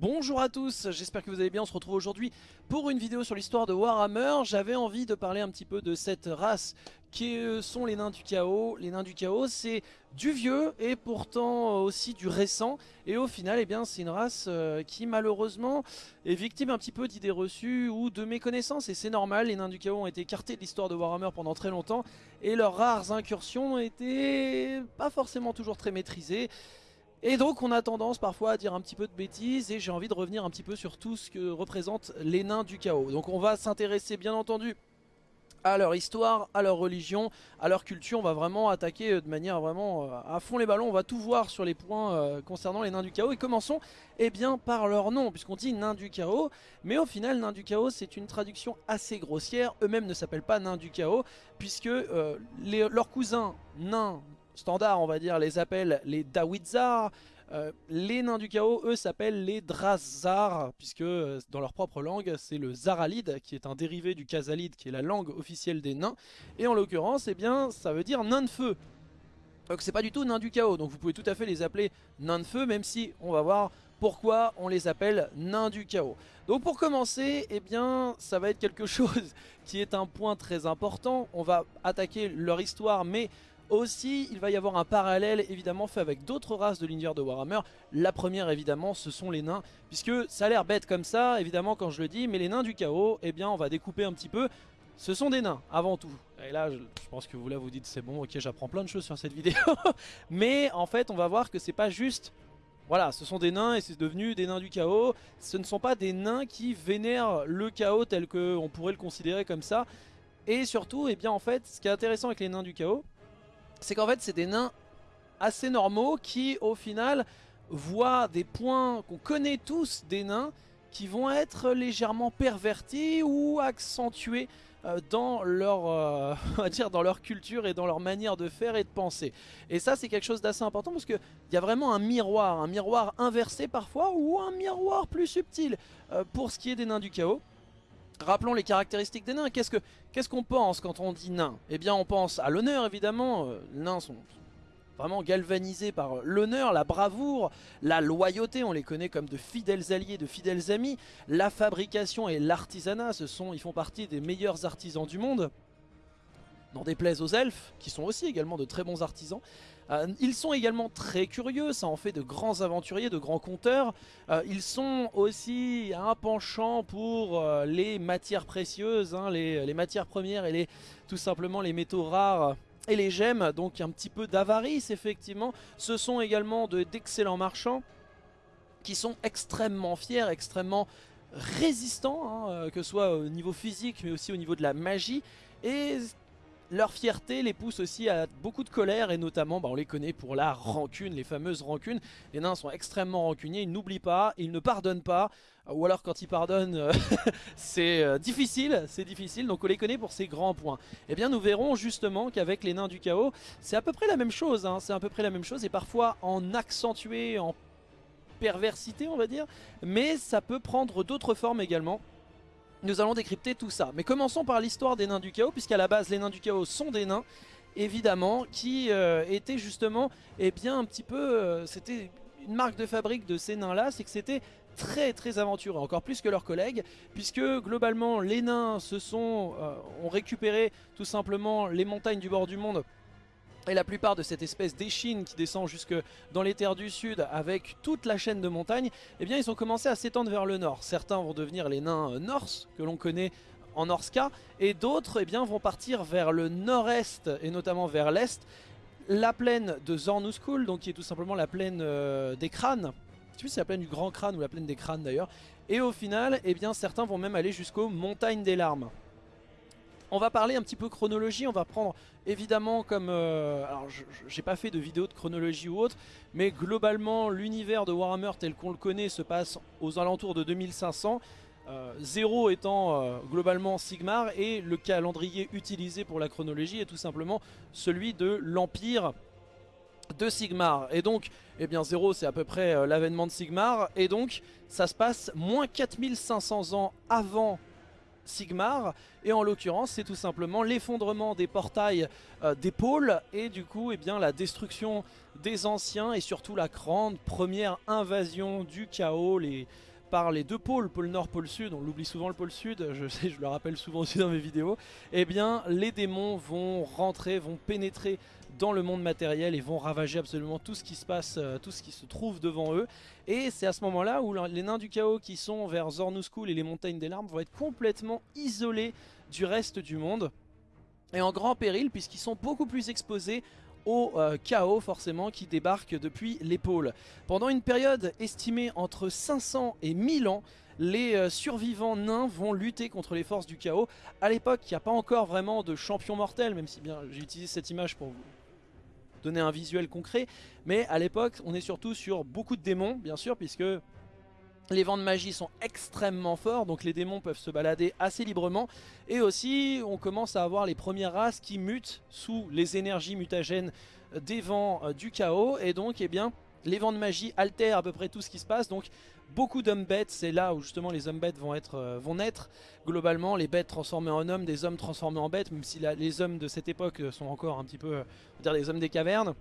Bonjour à tous, j'espère que vous allez bien, on se retrouve aujourd'hui pour une vidéo sur l'histoire de Warhammer. J'avais envie de parler un petit peu de cette race qui sont les nains du chaos. Les nains du chaos c'est du vieux et pourtant aussi du récent. Et au final eh bien c'est une race euh, qui malheureusement est victime un petit peu d'idées reçues ou de méconnaissances. Et c'est normal, les nains du chaos ont été écartés de l'histoire de Warhammer pendant très longtemps. Et leurs rares incursions étaient pas forcément toujours très maîtrisées. Et donc on a tendance parfois à dire un petit peu de bêtises et j'ai envie de revenir un petit peu sur tout ce que représentent les nains du chaos. Donc on va s'intéresser bien entendu à leur histoire, à leur religion, à leur culture. On va vraiment attaquer de manière vraiment euh, à fond les ballons. On va tout voir sur les points euh, concernant les nains du chaos. Et commençons eh bien, par leur nom, puisqu'on dit nains du chaos. Mais au final, nains du chaos, c'est une traduction assez grossière. Eux-mêmes ne s'appellent pas nains du chaos, puisque euh, leurs cousins nains standard on va dire les appelle les Dawizar. Euh, les nains du chaos eux s'appellent les Drazar puisque euh, dans leur propre langue c'est le Zaralide qui est un dérivé du Kazalide qui est la langue officielle des nains et en l'occurrence eh bien ça veut dire nain de feu donc c'est pas du tout nains du chaos donc vous pouvez tout à fait les appeler nains de feu même si on va voir pourquoi on les appelle nains du chaos. Donc pour commencer, eh bien, ça va être quelque chose qui est un point très important. On va attaquer leur histoire, mais aussi, il va y avoir un parallèle évidemment fait avec d'autres races de l'univers de Warhammer. La première évidemment, ce sont les nains, puisque ça a l'air bête comme ça, évidemment quand je le dis, mais les nains du chaos, eh bien on va découper un petit peu. Ce sont des nains, avant tout. Et là, je, pense que vous là vous dites c'est bon, ok j'apprends plein de choses sur cette vidéo. mais en fait, on va voir que c'est pas juste... Voilà, ce sont des nains et c'est devenu des nains du chaos. Ce ne sont pas des nains qui vénèrent le chaos tel qu'on pourrait le considérer comme ça. Et surtout, eh bien en fait, ce qui est intéressant avec les nains du chaos, c'est qu'en fait c'est des nains assez normaux qui au final voient des points qu'on connaît tous des nains qui vont être légèrement pervertis ou accentués euh, dans leur, euh, dire dans leur culture et dans leur manière de faire et de penser. Et ça c'est quelque chose d'assez important parce qu'il y a vraiment un miroir, un miroir inversé parfois ou un miroir plus subtil euh, pour ce qui est des nains du chaos. Rappelons les caractéristiques des nains. Qu'est-ce qu'on pense quand on dit nain? Eh bien on pense à l'honneur évidemment. Euh, les nains sont vraiment galvanisés par l'honneur, la bravoure, la loyauté. On les connaît comme de fidèles alliés, de fidèles amis. La fabrication et l'artisanat, ils font partie des meilleurs artisans du monde. N'en déplaise aux elfes, qui sont aussi également de très bons artisans. Euh, ils sont également très curieux, ça en fait de grands aventuriers, de grands conteurs. Euh, ils sont aussi un penchant pour euh, les matières précieuses, hein, les, matières premières et les, tout simplement les métaux rares et les gemmes, donc un petit peu d'avarice effectivement. Ce sont également d'excellents marchands qui sont extrêmement fiers, extrêmement résistants, hein, que ce soit au niveau physique mais aussi au niveau de la magie. Et leur fierté les pousse aussi à beaucoup de colère et notamment bah, on les connaît pour la rancune, les fameuses rancunes. Les nains sont extrêmement rancuniers, ils n'oublient pas, ils ne pardonnent pas, ou alors quand ils pardonnent euh, c'est euh, difficile, c'est difficile, donc on les connaît pour ces grands points. Eh bien nous verrons justement qu'avec les nains du chaos, c'est à peu près la même chose, hein. c'est à peu près la même chose et parfois en accentué, en perversité on va dire, mais ça peut prendre d'autres formes également. Nous allons décrypter tout ça. Mais commençons par l'histoire des nains du chaos, puisqu'à la base les nains du chaos sont des nains, évidemment, qui euh, étaient justement, eh bien un petit peu, euh, c'était une marque de fabrique de ces nains-là, c'est que c'était très très aventureux, encore plus que leurs collègues, puisque globalement les nains se sont, euh, ont récupéré tout simplement les montagnes du bord du monde et la plupart de cette espèce d'échine qui descend jusque dans les terres du sud avec toute la chaîne de montagnes, eh bien ils ont commencé à s'étendre vers le nord. Certains vont devenir les nains euh, Norse que l'on connaît en Norska et d'autres eh bien vont partir vers le nord-est et notamment vers l'est. La plaine de Zornuskul, donc qui est tout simplement la plaine euh, des crânes, je sais plus si c'est la plaine du grand crâne ou la plaine des crânes d'ailleurs. Et au final, eh bien certains vont même aller jusqu'aux montagnes des larmes. On va parler un petit peu chronologie, on va prendre évidemment comme... Euh, alors j'ai pas fait de vidéo de chronologie ou autre, mais globalement l'univers de Warhammer tel qu'on le connaît se passe aux alentours de 2500. 0 euh, étant euh, globalement Sigmar et le calendrier utilisé pour la chronologie est tout simplement celui de l'Empire de Sigmar et donc eh bien 0 c'est à peu près l'avènement de Sigmar et donc ça se passe moins 4500 ans avant Sigmar. Et en l'occurrence, c'est tout simplement l'effondrement des portails euh, des pôles et du coup, eh bien, la destruction des anciens et surtout la grande première invasion du chaos. Les, par les deux pôles, pôle nord, pôle sud, on l'oublie souvent le pôle sud, je je le rappelle souvent aussi dans mes vidéos, eh bien les démons vont rentrer, vont pénétrer dans le monde matériel et vont ravager absolument tout ce qui se passe, euh, tout ce qui se trouve devant eux. Et c'est à ce moment-là où les nains du chaos qui sont vers Zornuskull et les montagnes des larmes vont être complètement isolés du reste du monde et en grand péril puisqu'ils sont beaucoup plus exposés au euh, chaos forcément qui débarque depuis l'épaule. Pendant une période estimée entre 500 et 1000 ans, les euh, survivants nains vont lutter contre les forces du chaos. À l'époque, il n'y a pas encore vraiment de champion mortel, même si bien j'ai utilisé cette image pour vous donner un visuel concret. Mais à l'époque, on est surtout sur beaucoup de démons, bien sûr, puisque les vents de magie sont extrêmement forts, donc les démons peuvent se balader assez librement. Et aussi, on commence à avoir les premières races qui mutent sous les énergies mutagènes des vents euh, du chaos. Et donc, eh bien, les vents de magie altèrent à peu près tout ce qui se passe. Donc, beaucoup d'hommes bêtes, c'est là où justement les hommes bêtes euh, vont naître. Globalement, les bêtes transformées en hommes, des hommes transformés en bêtes, même si les hommes de cette époque sont encore un petit peu, on dire, des hommes des cavernes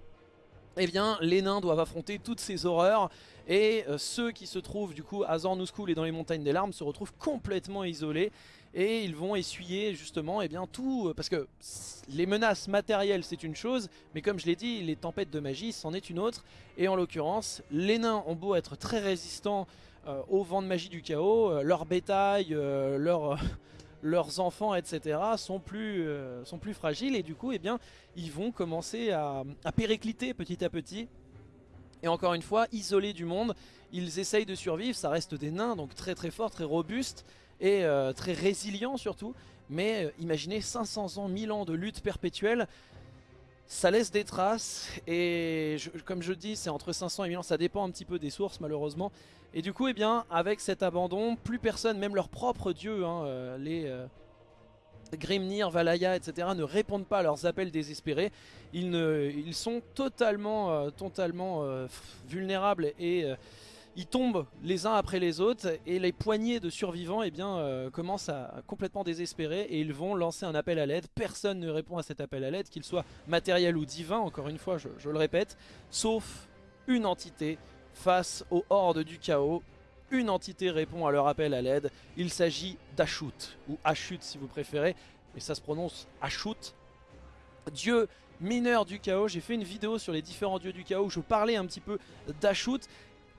eh bien les nains doivent affronter toutes ces horreurs et euh, ceux qui se trouvent du coup à Zornuskull et dans les montagnes des larmes se retrouvent complètement isolés et ils vont essuyer justement eh bien tout euh, parce que les menaces matérielles c'est une chose mais comme je l'ai dit les tempêtes de magie c'en est une autre et en l'occurrence les nains ont beau être très résistants euh, au vent de magie du chaos leur bétail leur leurs enfants, etc. sont plus, euh, fragiles et du coup, eh bien, ils vont commencer à, péricliter petit à petit. Et encore une fois, isolés du monde, ils essayent de survivre. Ça reste des nains, donc très très forts, très robustes et euh, très résilients surtout. Mais euh, imaginez 500 ans, 1000 ans de lutte perpétuelle, ça laisse des traces et comme je dis c'est entre 500 et 1000 ans, ça dépend un petit peu des sources malheureusement. Et du coup eh bien avec cet abandon, plus personne, même leurs propres dieux, hein, euh, les Grimnir, Valaya etc. ne répondent pas à leurs appels désespérés. Ils, ne, ils sont totalement, totalement vulnérables et ils tombent les uns après les autres et les poignées de survivants eh bien, euh, commencent à, complètement désespérer et ils vont lancer un appel à l'aide. Personne ne répond à cet appel à l'aide, qu'il soit matériel ou divin, encore une fois je, le répète, sauf une entité face aux hordes du chaos. Une entité répond à leur appel à l'aide, il s'agit d'Ashut, ou Ashut si vous préférez, mais ça se prononce Ashut. Dieu mineur du chaos, j'ai fait une vidéo sur les différents dieux du chaos où je parlais un petit peu d'Ashut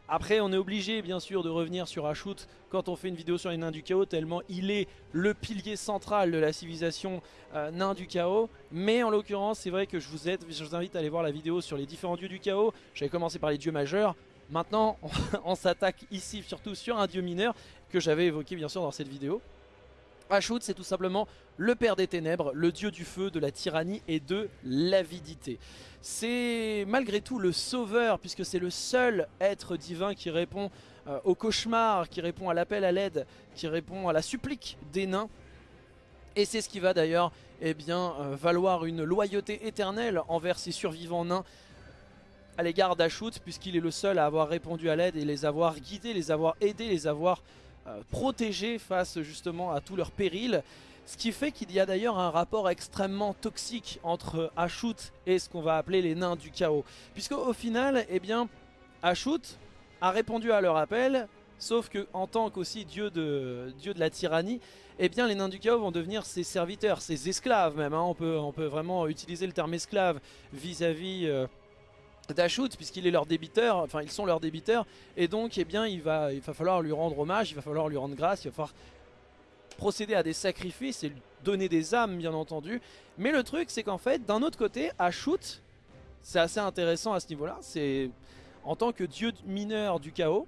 après on est obligé bien sûr de revenir sur Ashut quand on fait une vidéo sur les nains du chaos tellement il est le pilier central de la civilisation euh, nain du chaos. Mais en l'occurrence c'est vrai que je vous, aide, je vous invite à aller voir la vidéo sur les différents dieux du chaos. J'avais commencé par les dieux majeurs. Maintenant on s'attaque ici surtout sur un dieu mineur que j'avais évoqué bien sûr dans cette vidéo Ashut c'est tout simplement le père des ténèbres, le dieu du feu, de la tyrannie et de l'avidité. C'est malgré tout le sauveur puisque c'est le seul être divin qui répond euh, au cauchemar, qui répond à l'appel à l'aide, qui répond à la supplique des nains. Et c'est ce qui va d'ailleurs eh bien, euh, valoir une loyauté éternelle envers ses survivants nains à l'égard d'Ashut puisqu'il est le seul à avoir répondu à l'aide et les avoir guidés, les avoir aidés, les avoir protégés face justement à tous leurs périls. Ce qui fait qu'il y a d'ailleurs un rapport extrêmement toxique entre Ashut et ce qu'on va appeler les nains du chaos. Puisque au final, eh bien, Ashut a répondu à leur appel, sauf que en tant qu'aussi dieu de, dieu de la tyrannie, eh bien les nains du chaos vont devenir ses serviteurs, ses esclaves même. Hein. On, peut, on peut vraiment utiliser le terme esclave vis-à-vis... Euh, d'Ashut puisqu'il est leur débiteur, enfin ils sont leurs débiteurs et donc eh bien il va, il va falloir lui rendre hommage, il va falloir lui rendre grâce, il va falloir procéder à des sacrifices et lui donner des âmes bien entendu. Mais le truc c'est qu'en fait d'un autre côté Ashut, c'est assez intéressant à ce niveau là, c'est en tant que dieu mineur du chaos,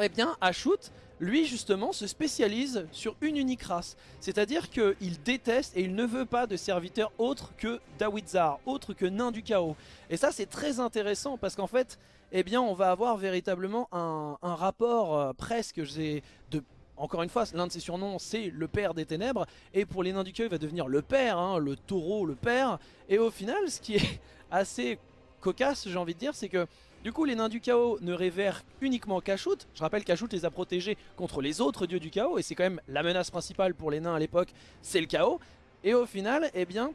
eh bien Ashut lui justement se spécialise sur une unique race. C'est-à-dire qu'il déteste et il ne veut pas de serviteurs autres que Dawizar, autres que nains du chaos. Et ça c'est très intéressant parce qu'en fait, eh bien on va avoir véritablement un, rapport euh, presque de encore une fois, l'un de ses surnoms c'est le père des ténèbres et pour les nains du chaos il va devenir le père, hein, le taureau, le père et au final ce qui est assez cocasse j'ai envie de dire c'est que Du coup, les nains du chaos ne révèrent uniquement Kashout. Je rappelle qu'Ashout les a protégés contre les autres dieux du chaos, et c'est quand même la menace principale pour les nains à l'époque, c'est le chaos. Et au final, eh bien,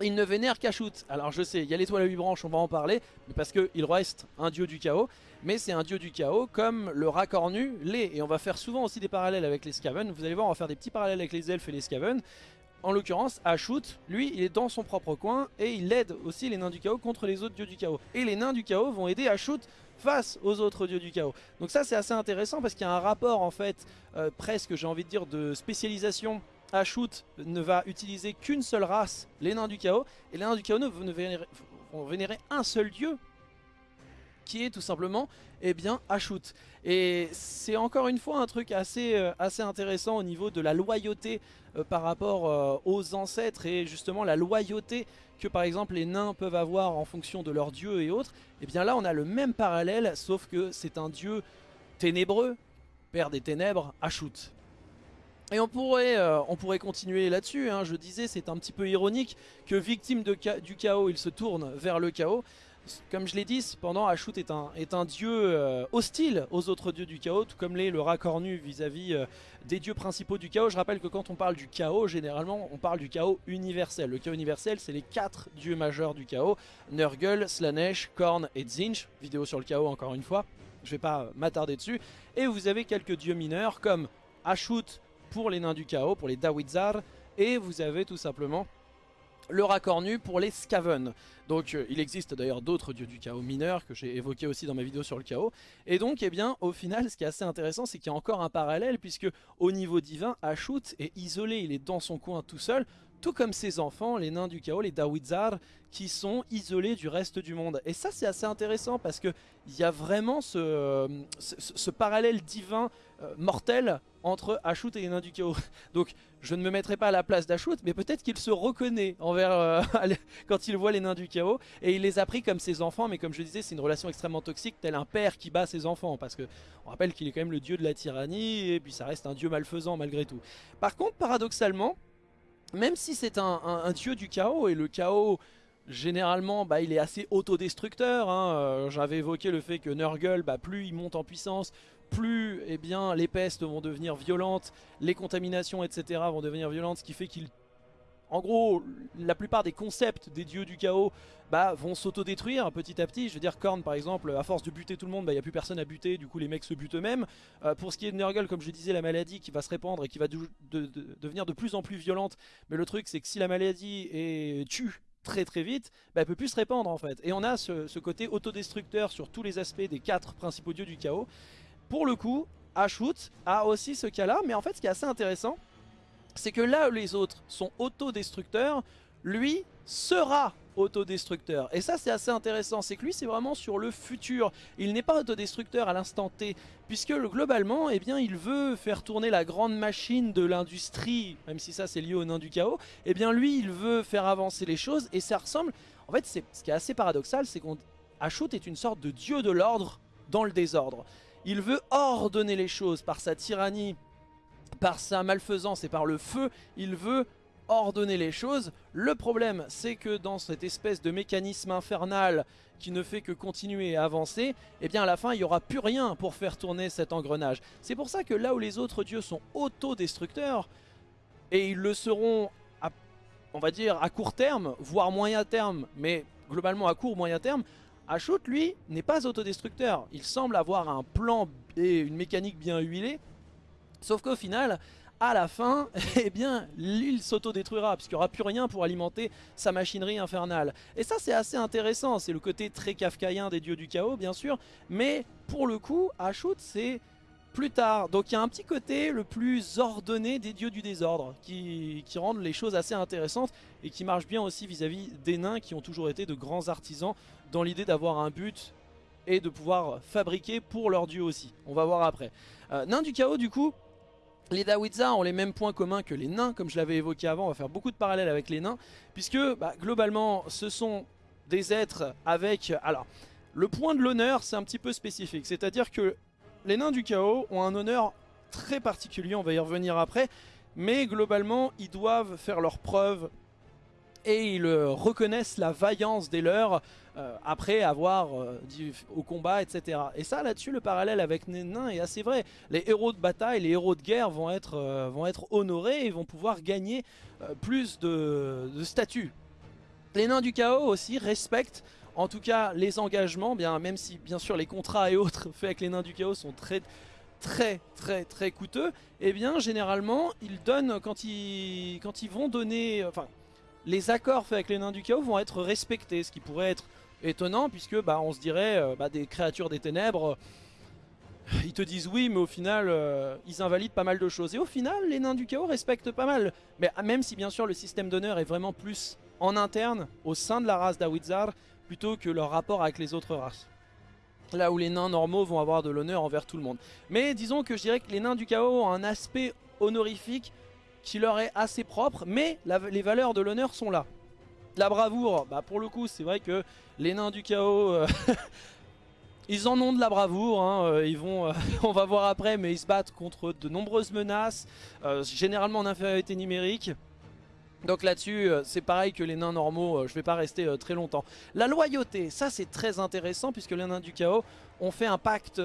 ils ne vénèrent qu'Ashout. Alors je sais, il y a l'étoile à 8 branches, on va en parler, mais parce qu'il reste un dieu du chaos, mais c'est un dieu du chaos comme le racornu l'est. Et on va faire souvent aussi des parallèles avec les Skaven. Vous allez voir, on va faire des petits parallèles avec les elfes et les Skaven. En l'occurrence, Ashut, lui, il est dans son propre coin et il aide aussi les nains du chaos contre les autres dieux du chaos. Et les nains du chaos vont aider Ashut face aux autres dieux du chaos. Donc ça c'est assez intéressant parce qu'il y a un rapport en fait euh, presque j'ai envie de dire de spécialisation Ashut ne va utiliser qu'une seule race, les nains du chaos, et les nains du chaos ne vont vénérer un seul dieu qui est tout simplement eh bien. Et c'est encore une fois un truc assez, euh, intéressant au niveau de la loyauté euh, par rapport euh, aux ancêtres et justement la loyauté que par exemple les nains peuvent avoir en fonction de leur dieu et autres. Et eh bien là on a le même parallèle sauf que c'est un dieu ténébreux, père des ténèbres, Ashut. Et on pourrait, on pourrait continuer là-dessus, hein. je disais c'est un petit peu ironique que victime du chaos il se tourne vers le chaos comme je l'ai dit, cependant, Ashut est un, dieu euh, hostile aux autres dieux du chaos, tout comme l'est le racornu vis-à-vis euh, des dieux principaux du chaos. Je rappelle que quand on parle du chaos, généralement, on parle du chaos universel. Le chaos universel, c'est les quatre dieux majeurs du chaos, Nurgle, Slanesh, Korn et Zinch. Vidéo sur le chaos encore une fois, je vais pas m'attarder dessus. Et vous avez quelques dieux mineurs comme Ashut pour les nains du chaos, pour les Dawizar, et vous avez tout simplement le racornu pour les Skaven. Donc euh, il existe d'ailleurs d'autres dieux du chaos mineurs que j'ai évoqué aussi dans ma vidéo sur le chaos. Et donc eh bien au final ce qui est assez intéressant c'est qu'il y a encore un parallèle puisque au niveau divin Ashut est isolé, il est dans son coin tout seul tout comme ses enfants, les nains du chaos, les Dawizar, qui sont isolés du reste du monde. Et ça c'est assez intéressant parce qu'il y a vraiment ce, ce, parallèle divin euh, mortel entre Ashut et les nains du chaos. Donc je ne me mettrai pas à la place d'Ashut, mais peut-être qu'il se reconnaît envers euh, quand il voit les nains du chaos. Et il les a pris comme ses enfants, mais comme je disais, c'est une relation extrêmement toxique, tel un père qui bat ses enfants. Parce que on rappelle qu'il est quand même le dieu de la tyrannie, et puis ça reste un dieu malfaisant malgré tout. Par contre, paradoxalement, même si c'est un, dieu du chaos, et le chaos généralement bah, il est assez autodestructeur, hein. euh, j'avais évoqué le fait que Nurgle, bah, plus il monte en puissance, plus eh bien, les pestes vont devenir violentes, les contaminations etc vont devenir violentes, ce qui fait qu'il... En gros, la plupart des concepts des dieux du chaos bah, vont s'autodétruire petit à petit. Je veux dire, Korn par exemple, à force de buter tout le monde, il bah, n'y a plus personne à buter, du coup les mecs se butent eux-mêmes. Euh, pour ce qui est de Nurgle, comme je disais, la maladie qui va se répandre et qui va devenir de plus en plus violente. Mais le truc c'est que si la maladie est... tue très très vite, bah, elle peut plus se répandre en fait. Et on a ce, côté autodestructeur sur tous les aspects des quatre principaux dieux du chaos. Pour le coup, Ashut a aussi ce cas-là, mais en fait ce qui est assez intéressant, c'est que là où les autres sont autodestructeurs, lui sera autodestructeur. Et ça c'est assez intéressant, c'est que lui c'est vraiment sur le futur. Il n'est pas autodestructeur à l'instant T, puisque globalement, eh bien, il veut faire tourner la grande machine de l'industrie, même si ça c'est lié au nain du chaos, eh bien lui il veut faire avancer les choses, et ça ressemble... En fait, ce qui est assez paradoxal, c'est qu'Ashut est une sorte de dieu de l'ordre dans le désordre. Il veut ordonner les choses par sa tyrannie, par sa malfaisance et par le feu. Il veut ordonner les choses. Le problème, c'est que dans cette espèce de mécanisme infernal qui ne fait que continuer à avancer, eh bien à la fin, il n'y aura plus rien pour faire tourner cet engrenage. C'est pour ça que là où les autres dieux sont autodestructeurs, et ils le seront, on va dire, à court terme, voire moyen terme, mais globalement à court moyen terme, Ashut, lui, n'est pas autodestructeur. Il semble avoir un plan et une mécanique bien huilée. Sauf qu'au final, à la fin, eh bien, l'île s'autodétruira, puisqu'il n'y aura plus rien pour alimenter sa machinerie infernale. Et ça, c'est assez intéressant. C'est le côté très kafkaïen des dieux du chaos, bien sûr. Mais pour le coup, Ashut, c'est plus tard. Donc il y a un petit côté le plus ordonné des dieux du désordre qui, rendent les choses assez intéressantes et qui marche bien aussi vis-à-vis des nains qui ont toujours été de grands artisans dans l'idée d'avoir un but et de pouvoir fabriquer pour leur dieu aussi. On va voir après. Euh, nains du chaos du coup, les Dawitza ont les mêmes points communs que les nains, comme je l'avais évoqué avant, on va faire beaucoup de parallèles avec les nains, puisque bah, globalement ce sont des êtres avec... Alors, le point de l'honneur c'est un petit peu spécifique, c'est-à-dire que les nains du chaos ont un honneur très particulier, on va y revenir après, mais globalement ils doivent faire leurs preuves et ils reconnaissent la vaillance des leurs après avoir dit au combat, etc. Et ça, là-dessus, le parallèle avec nains est assez vrai. Les héros de bataille, les héros de guerre vont être, vont être honorés et vont pouvoir gagner plus de, de statut. Les nains du chaos aussi respectent en tout cas les engagements, bien, même si bien sûr les contrats et autres faits avec les nains du chaos sont très très très très coûteux, et eh bien généralement ils donnent quand ils, quand ils vont donner, enfin les accords faits avec les nains du chaos vont être respectés, ce qui pourrait être étonnant puisque bah, on se dirait euh, bah, des créatures des ténèbres, ils te disent oui mais au final euh, ils invalident pas mal de choses. Et au final les nains du chaos respectent pas mal, mais même si bien sûr le système d'honneur est vraiment plus en interne au sein de la race d'Awizar plutôt que leur rapport avec les autres races. Là où les nains normaux vont avoir de l'honneur envers tout le monde. Mais disons que je dirais que les nains du chaos ont un aspect honorifique qui leur est assez propre, mais les valeurs de l'honneur sont là. La bravoure, bah pour le coup c'est vrai que les nains du chaos, euh, ils en ont de la bravoure, hein, euh, ils vont, euh, on va voir après, mais ils se battent contre de nombreuses menaces, généralement en infériorité numérique. Donc là-dessus, c'est pareil que les nains normaux, je vais pas rester très longtemps. La loyauté, ça c'est très intéressant puisque les nains du chaos ont fait un pacte,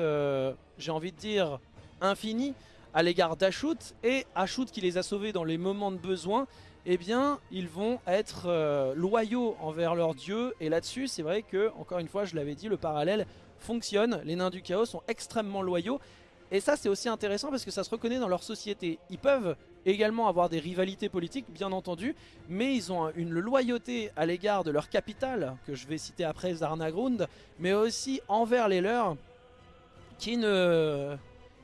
j'ai envie de dire, infini à l'égard d'Ashut. Et Ashut qui les a sauvés dans les moments de besoin, eh bien ils vont être loyaux envers leur dieu. Et là-dessus, c'est vrai que, encore une fois, je l'avais dit, le parallèle fonctionne. Les nains du chaos sont extrêmement loyaux. Et ça c'est aussi intéressant parce que ça se reconnaît dans leur société. Ils peuvent également avoir des rivalités politiques, bien entendu, mais ils ont une loyauté à l'égard de leur capitale, que je vais citer après Zarnagrund, mais aussi envers les leurs, qui, ne...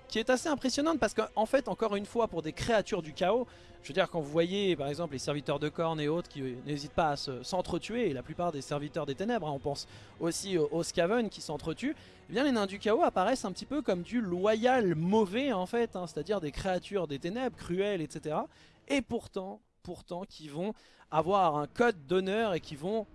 qui est assez impressionnante parce qu'en fait, encore une fois, pour des créatures du chaos, je veux dire, quand vous voyez par exemple les serviteurs de cornes et autres qui n'hésitent pas à s'entretuer, et la plupart des serviteurs des ténèbres, hein, on pense aussi aux, Skaven qui s'entretuent, eh bien les nains du chaos apparaissent un petit peu comme du loyal mauvais en fait, hein, c'est-à-dire des créatures des ténèbres, cruelles, etc. Et pourtant, pourtant, qui vont avoir un code d'honneur et qui vont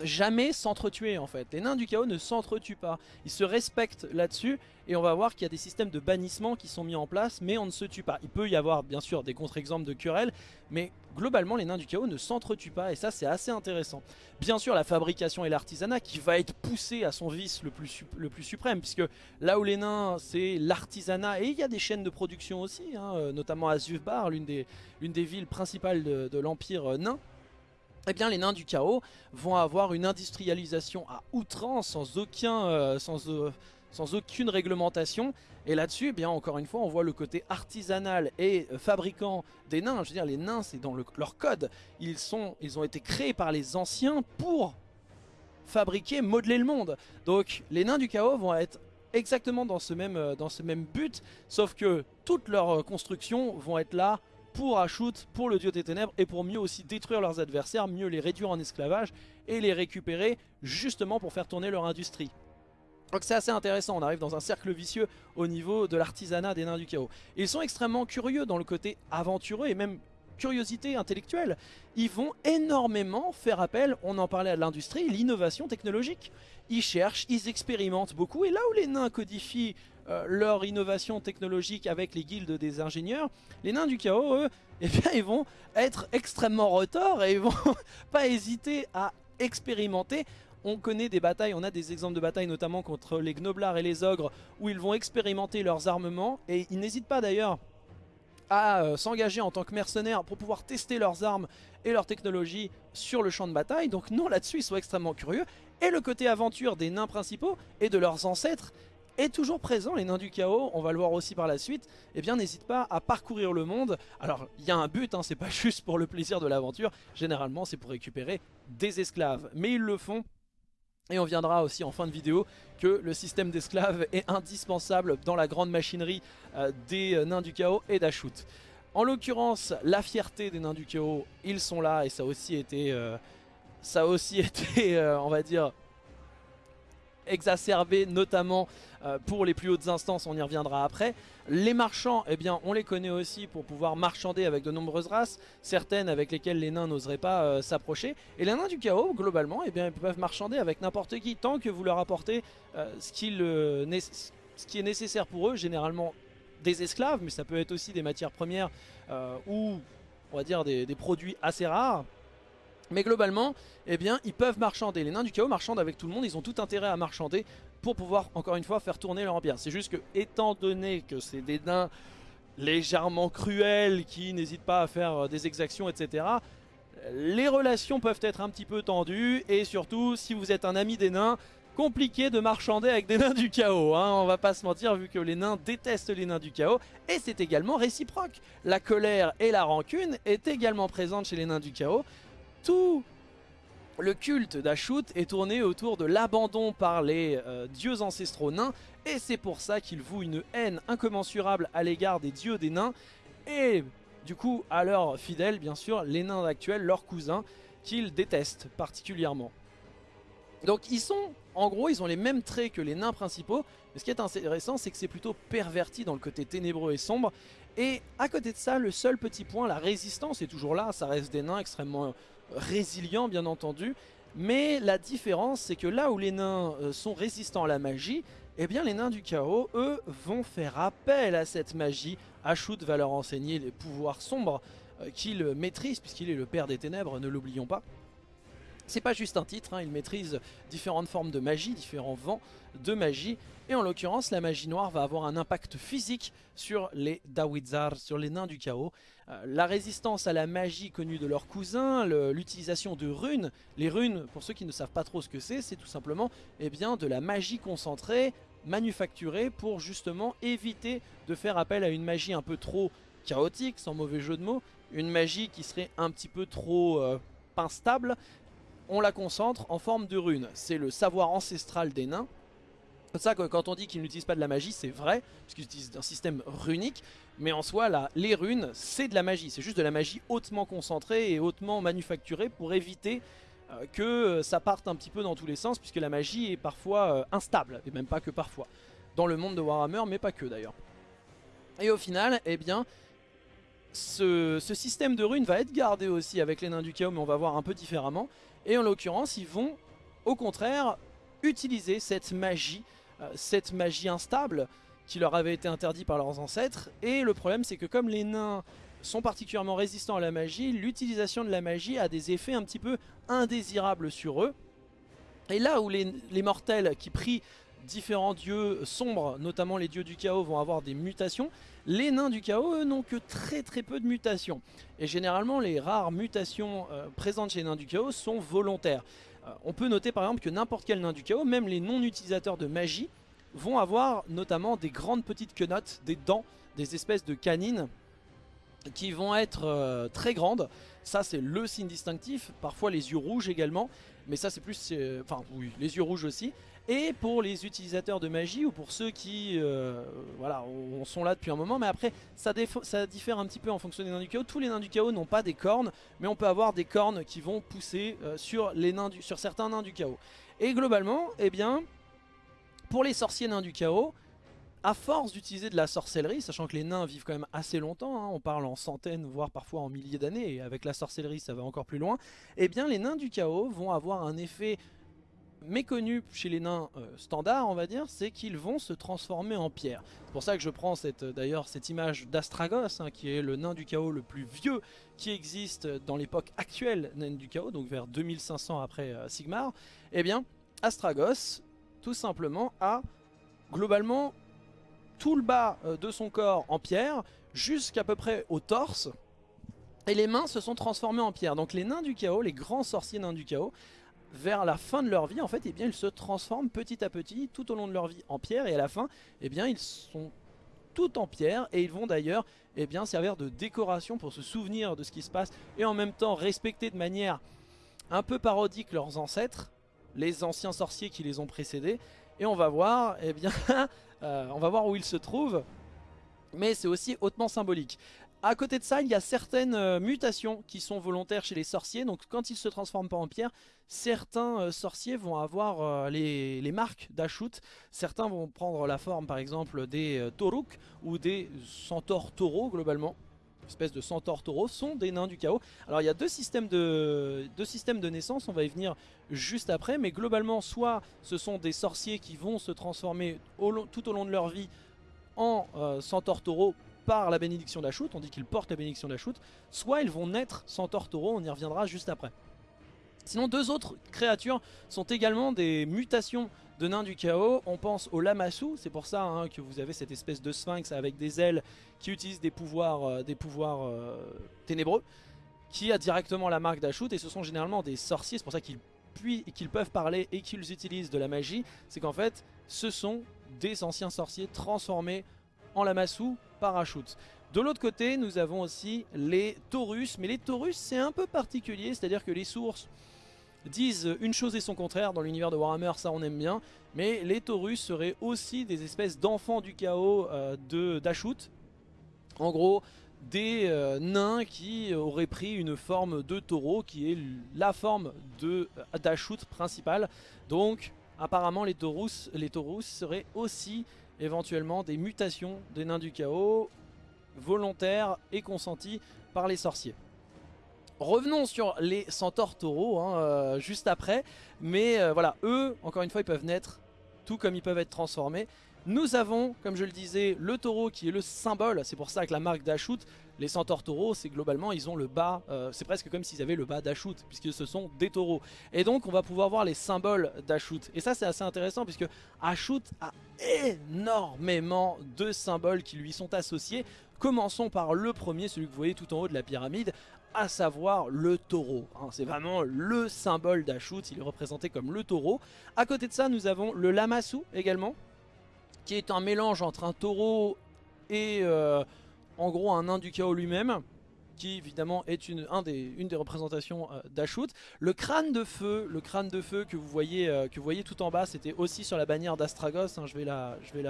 jamais s'entretuer en fait. Les nains du chaos ne s'entretuent pas. Ils se respectent là-dessus et on va voir qu'il y a des systèmes de bannissement qui sont mis en place mais on ne se tue pas. Il peut y avoir bien sûr des contre-exemples de querelles mais globalement les nains du chaos ne s'entretuent pas et ça c'est assez intéressant. Bien sûr la fabrication et l'artisanat qui va être poussé à son vice le plus, le plus suprême puisque là où les nains c'est l'artisanat et il y a des chaînes de production aussi, hein, euh, notamment à Zufbar, l'une des, des villes principales de, l'empire nain eh bien les nains du chaos vont avoir une industrialisation à outrance sans, euh, euh, aucune réglementation. Et là-dessus, eh bien encore une fois, on voit le côté artisanal et euh, fabricant des nains. Je veux dire, les nains, c'est dans leur code. Ils, ont été créés par les anciens pour fabriquer, modeler le monde. Donc les nains du chaos vont être exactement dans ce même but, sauf que toutes leurs constructions vont être là pour Ashut, pour le dieu des ténèbres et pour mieux aussi détruire leurs adversaires, mieux les réduire en esclavage et les récupérer justement pour faire tourner leur industrie. Donc c'est assez intéressant, on arrive dans un cercle vicieux au niveau de l'artisanat des nains du chaos. Ils sont extrêmement curieux dans le côté aventureux et même curiosité intellectuelle. Ils vont énormément faire appel, on en parlait à l'industrie, l'innovation technologique. Ils cherchent, ils expérimentent beaucoup et là où les nains codifient euh, leur innovation technologique avec les guildes des ingénieurs, les nains du chaos, eux, eh bien, ils vont être extrêmement retors et ils vont pas hésiter à expérimenter. On connaît des batailles, on a des exemples de batailles notamment contre les gnoblards et les ogres où ils vont expérimenter leurs armements et ils n'hésitent pas d'ailleurs à euh, s'engager en tant que mercenaires pour pouvoir tester leurs armes et leur technologie sur le champ de bataille. Donc non, là-dessus, ils sont extrêmement curieux. Et le côté aventure des nains principaux et de leurs ancêtres est toujours présent, les nains du chaos, on va le voir aussi par la suite, eh bien n'hésite pas à parcourir le monde. Alors il y a un but, hein, c'est pas juste pour le plaisir de l'aventure, généralement c'est pour récupérer des esclaves. Mais ils le font, et on viendra aussi en fin de vidéo que le système d'esclaves est indispensable dans la grande machinerie euh, des euh, nains du chaos et d'Ashut. En l'occurrence, la fierté des nains du chaos, ils sont là et ça aussi été, euh, ça a aussi été on va dire, exacerbé notamment euh, pour les plus hautes instances, on y reviendra après. Les marchands, eh bien, on les connaît aussi pour pouvoir marchander avec de nombreuses races, certaines avec lesquelles les nains n'oseraient pas euh, s'approcher. Et les nains du chaos, globalement, eh bien, ils peuvent marchander avec n'importe qui, tant que vous leur apportez euh, ce, ce qui est nécessaire pour eux, généralement des esclaves, mais ça peut être aussi des matières premières ou, on va dire, des produits assez rares Mais globalement, eh bien, ils peuvent marchander. Les nains du chaos marchandent avec tout le monde, ils ont tout intérêt à marchander pour pouvoir, encore une fois, faire tourner leur empire. C'est juste que, étant donné que c'est des nains légèrement cruels, qui n'hésitent pas à faire euh, des exactions, etc., les relations peuvent être un petit peu tendues, et surtout, si vous êtes un ami des nains, compliqué de marchander avec des nains du chaos, hein, on va pas se mentir vu que les nains détestent les nains du chaos, et c'est également réciproque. La colère et la rancune est également présente chez les nains du chaos, tout le culte d'Ashut est tourné autour de l'abandon par les euh, dieux ancestraux nains et c'est pour ça qu'ils vouent une haine incommensurable à l'égard des dieux des nains et du coup à leurs fidèles bien sûr, les nains actuels, leurs cousins, qu'ils détestent particulièrement. Donc ils sont, en gros, ils ont les mêmes traits que les nains principaux, mais ce qui est intéressant c'est que c'est plutôt perverti dans le côté ténébreux et sombre et à côté de ça, le seul petit point, la résistance est toujours là, ça reste des nains extrêmement résilient bien entendu. Mais la différence c'est que là où les nains euh, sont résistants à la magie, eh bien les nains du chaos, eux, vont faire appel à cette magie. Ashut va leur enseigner les pouvoirs sombres euh, qu'il maîtrise puisqu'il est le père des ténèbres, ne l'oublions pas. C'est pas juste un titre, hein, il maîtrise différentes formes de magie, différents vents de magie. Et en l'occurrence, la magie noire va avoir un impact physique sur les Dawizar, sur les nains du chaos. Euh, la résistance à la magie connue de leurs cousins, l'utilisation de runes. Les runes, pour ceux qui ne savent pas trop ce que c'est, c'est tout simplement eh bien, de la magie concentrée, manufacturée pour justement éviter de faire appel à une magie un peu trop chaotique, sans mauvais jeu de mots. Une magie qui serait un petit peu trop euh, instable on la concentre en forme de runes. C'est le savoir ancestral des nains. Ça quand on dit qu'ils n'utilisent pas de la magie, c'est vrai, puisqu'ils utilisent un système runique. Mais en soi, là, les runes, c'est de la magie. C'est juste de la magie hautement concentrée et hautement manufacturée pour éviter euh, que euh, ça parte un petit peu dans tous les sens, puisque la magie est parfois euh, instable, et même pas que parfois. Dans le monde de Warhammer, mais pas que d'ailleurs. Et au final, eh bien, ce, ce, système de runes va être gardé aussi avec les nains du chaos, mais on va voir un peu différemment. Et en l'occurrence, ils vont au contraire utiliser cette magie, cette magie instable qui leur avait été interdite par leurs ancêtres. Et le problème c'est que comme les nains sont particulièrement résistants à la magie, l'utilisation de la magie a des effets un petit peu indésirables sur eux. Et là où les, les mortels qui prient différents dieux sombres, notamment les dieux du chaos, vont avoir des mutations, les nains du chaos, eux, n'ont que très très peu de mutations. Et généralement, les rares mutations euh, présentes chez les nains du chaos sont volontaires. Euh, on peut noter par exemple que n'importe quel nain du chaos, même les non-utilisateurs de magie, vont avoir notamment des grandes petites quenottes, des dents, des espèces de canines qui vont être euh, très grandes. Ça c'est le signe distinctif, parfois les yeux rouges également, mais ça c'est plus, enfin oui, les yeux rouges aussi. Et pour les utilisateurs de magie ou pour ceux qui euh, voilà, sont là depuis un moment, mais après ça, diffère un petit peu en fonction des nains du chaos. Tous les nains du chaos n'ont pas des cornes, mais on peut avoir des cornes qui vont pousser euh, sur certains nains du chaos. Et globalement, eh bien, pour les sorciers nains du chaos, à force d'utiliser de la sorcellerie, sachant que les nains vivent quand même assez longtemps, hein, on parle en centaines, voire parfois en milliers d'années, et avec la sorcellerie ça va encore plus loin, eh bien les nains du chaos vont avoir un effet méconnu chez les nains euh, standards, on va dire, c'est qu'ils vont se transformer en pierre. C'est pour ça que je prends euh, d'ailleurs cette image d'Astragos, hein, qui est le nain du chaos le plus vieux qui existe dans l'époque actuelle nain du chaos, donc vers 2500 après euh, Sigmar. Eh bien, Astragos, tout simplement, a globalement tout le bas de son corps en pierre, jusqu'à peu près au torse, et les mains se sont transformées en pierre. Donc les nains du chaos, les grands sorciers nains du chaos, vers la fin de leur vie, en fait, eh bien, ils se transforment petit à petit tout au long de leur vie en pierre. Et à la fin, eh bien, ils sont tout en pierre et ils vont d'ailleurs eh servir de décoration pour se souvenir de ce qui se passe et en même temps respecter de manière un peu parodique leurs ancêtres, les anciens sorciers qui les ont précédés. Et eh bien, euh, on va voir où ils se trouvent. Mais c'est aussi hautement symbolique. À côté de ça, il y a certaines euh, mutations qui sont volontaires chez les sorciers. Donc quand ils se transforment pas en pierre, certains euh, sorciers vont avoir euh, les, marques d'Ashut. Certains vont prendre la forme par exemple des Toruk ou des centaures taureaux globalement. Espèce de centaures taureaux sont des nains du chaos. Alors il y a deux systèmes de, deux systèmes de naissance, on va y venir juste après. Mais globalement, soit ce sont des sorciers qui vont se transformer tout au long de leur vie en centaures taureaux par la bénédiction d'Ashut, on dit qu'ils portent la bénédiction d'Ashut, soit ils vont naître sans Tortoro, on y reviendra juste après. Sinon deux autres créatures sont également des mutations de nains du chaos. On pense au Lamassu, c'est pour ça hein, que vous avez cette espèce de sphinx avec des ailes qui utilise des pouvoirs, euh, des pouvoirs euh, ténébreux, qui a directement la marque d'Ashut et ce sont généralement des sorciers, c'est pour ça qu'ils qu'ils peuvent parler et qu'ils utilisent de la magie, c'est qu'en fait ce sont des anciens sorciers transformés en Lamassu par Ashut. De l'autre côté, nous avons aussi les Taurus, mais les Taurus c'est un peu particulier, c'est-à-dire que les sources disent une chose et son contraire dans l'univers de Warhammer, ça on aime bien, mais les Taurus seraient aussi des espèces d'enfants du chaos euh, de d'Ashut. En gros, des euh, nains qui auraient pris une forme de taureau qui est la forme d'Ashut principale. Donc apparemment les Taurus, les Taurus seraient aussi éventuellement des mutations des nains du chaos volontaires et consenties par les sorciers. Revenons sur les centaures taureaux hein, euh, juste après. Mais euh, voilà, eux, encore une fois, ils peuvent naître tout comme ils peuvent être transformés. Nous avons, comme je le disais, le taureau qui est le symbole. C'est pour ça que la marque d'Ashut, les centaures taureaux, c'est globalement, ils ont le bas. Euh, c'est presque comme s'ils avaient le bas d'Ashut, puisque ce sont des taureaux. Et donc, on va pouvoir voir les symboles d'Ashut. Et ça, c'est assez intéressant, puisque Ashut a énormément de symboles qui lui sont associés. Commençons par le premier, celui que vous voyez tout en haut de la pyramide, à savoir le taureau. Hein. c'est vraiment le symbole d'Ashut, il est représenté comme le taureau. À côté de ça, nous avons le Lamassu également, qui est un mélange entre un taureau et euh, en gros un nain du chaos lui-même qui évidemment est une, des, représentations euh. Le crâne de feu, le crâne de feu que vous voyez, euh, que vous voyez tout en bas, c'était aussi sur la bannière d'Astragos, hein. je, vais la, je vais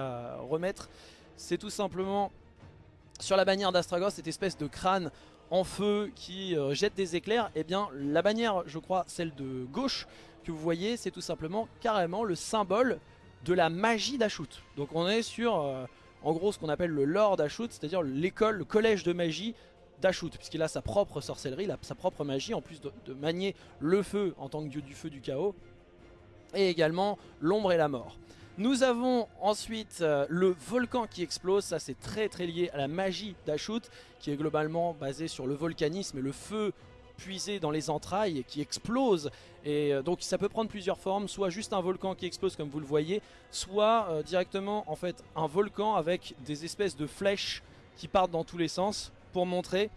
remettre. C'est tout simplement sur la bannière d'Astragos, cette espèce de crâne en feu qui euh, jette des éclairs, et eh bien la bannière, je crois, celle de gauche que vous voyez, c'est tout simplement carrément le symbole de la magie d'Ashut. Donc on est sur, euh, en gros, ce qu'on appelle le lore d'Ashut, c'est-à-dire l'école, le collège de magie d'Ashut, puisqu'il a sa propre sorcellerie, sa propre magie, en plus de, de manier le feu en tant que dieu du feu du chaos, et également l'ombre et la mort. Nous avons ensuite euh, le volcan qui explose, ça c'est très très lié à la magie d'Ashut qui est globalement basée sur le volcanisme et le feu puisé dans les entrailles qui explose et euh, donc ça peut prendre plusieurs formes. Soit juste un volcan qui explose comme vous le voyez soit euh, directement en fait un volcan avec des espèces de flèches qui partent dans tous les sens pour montrer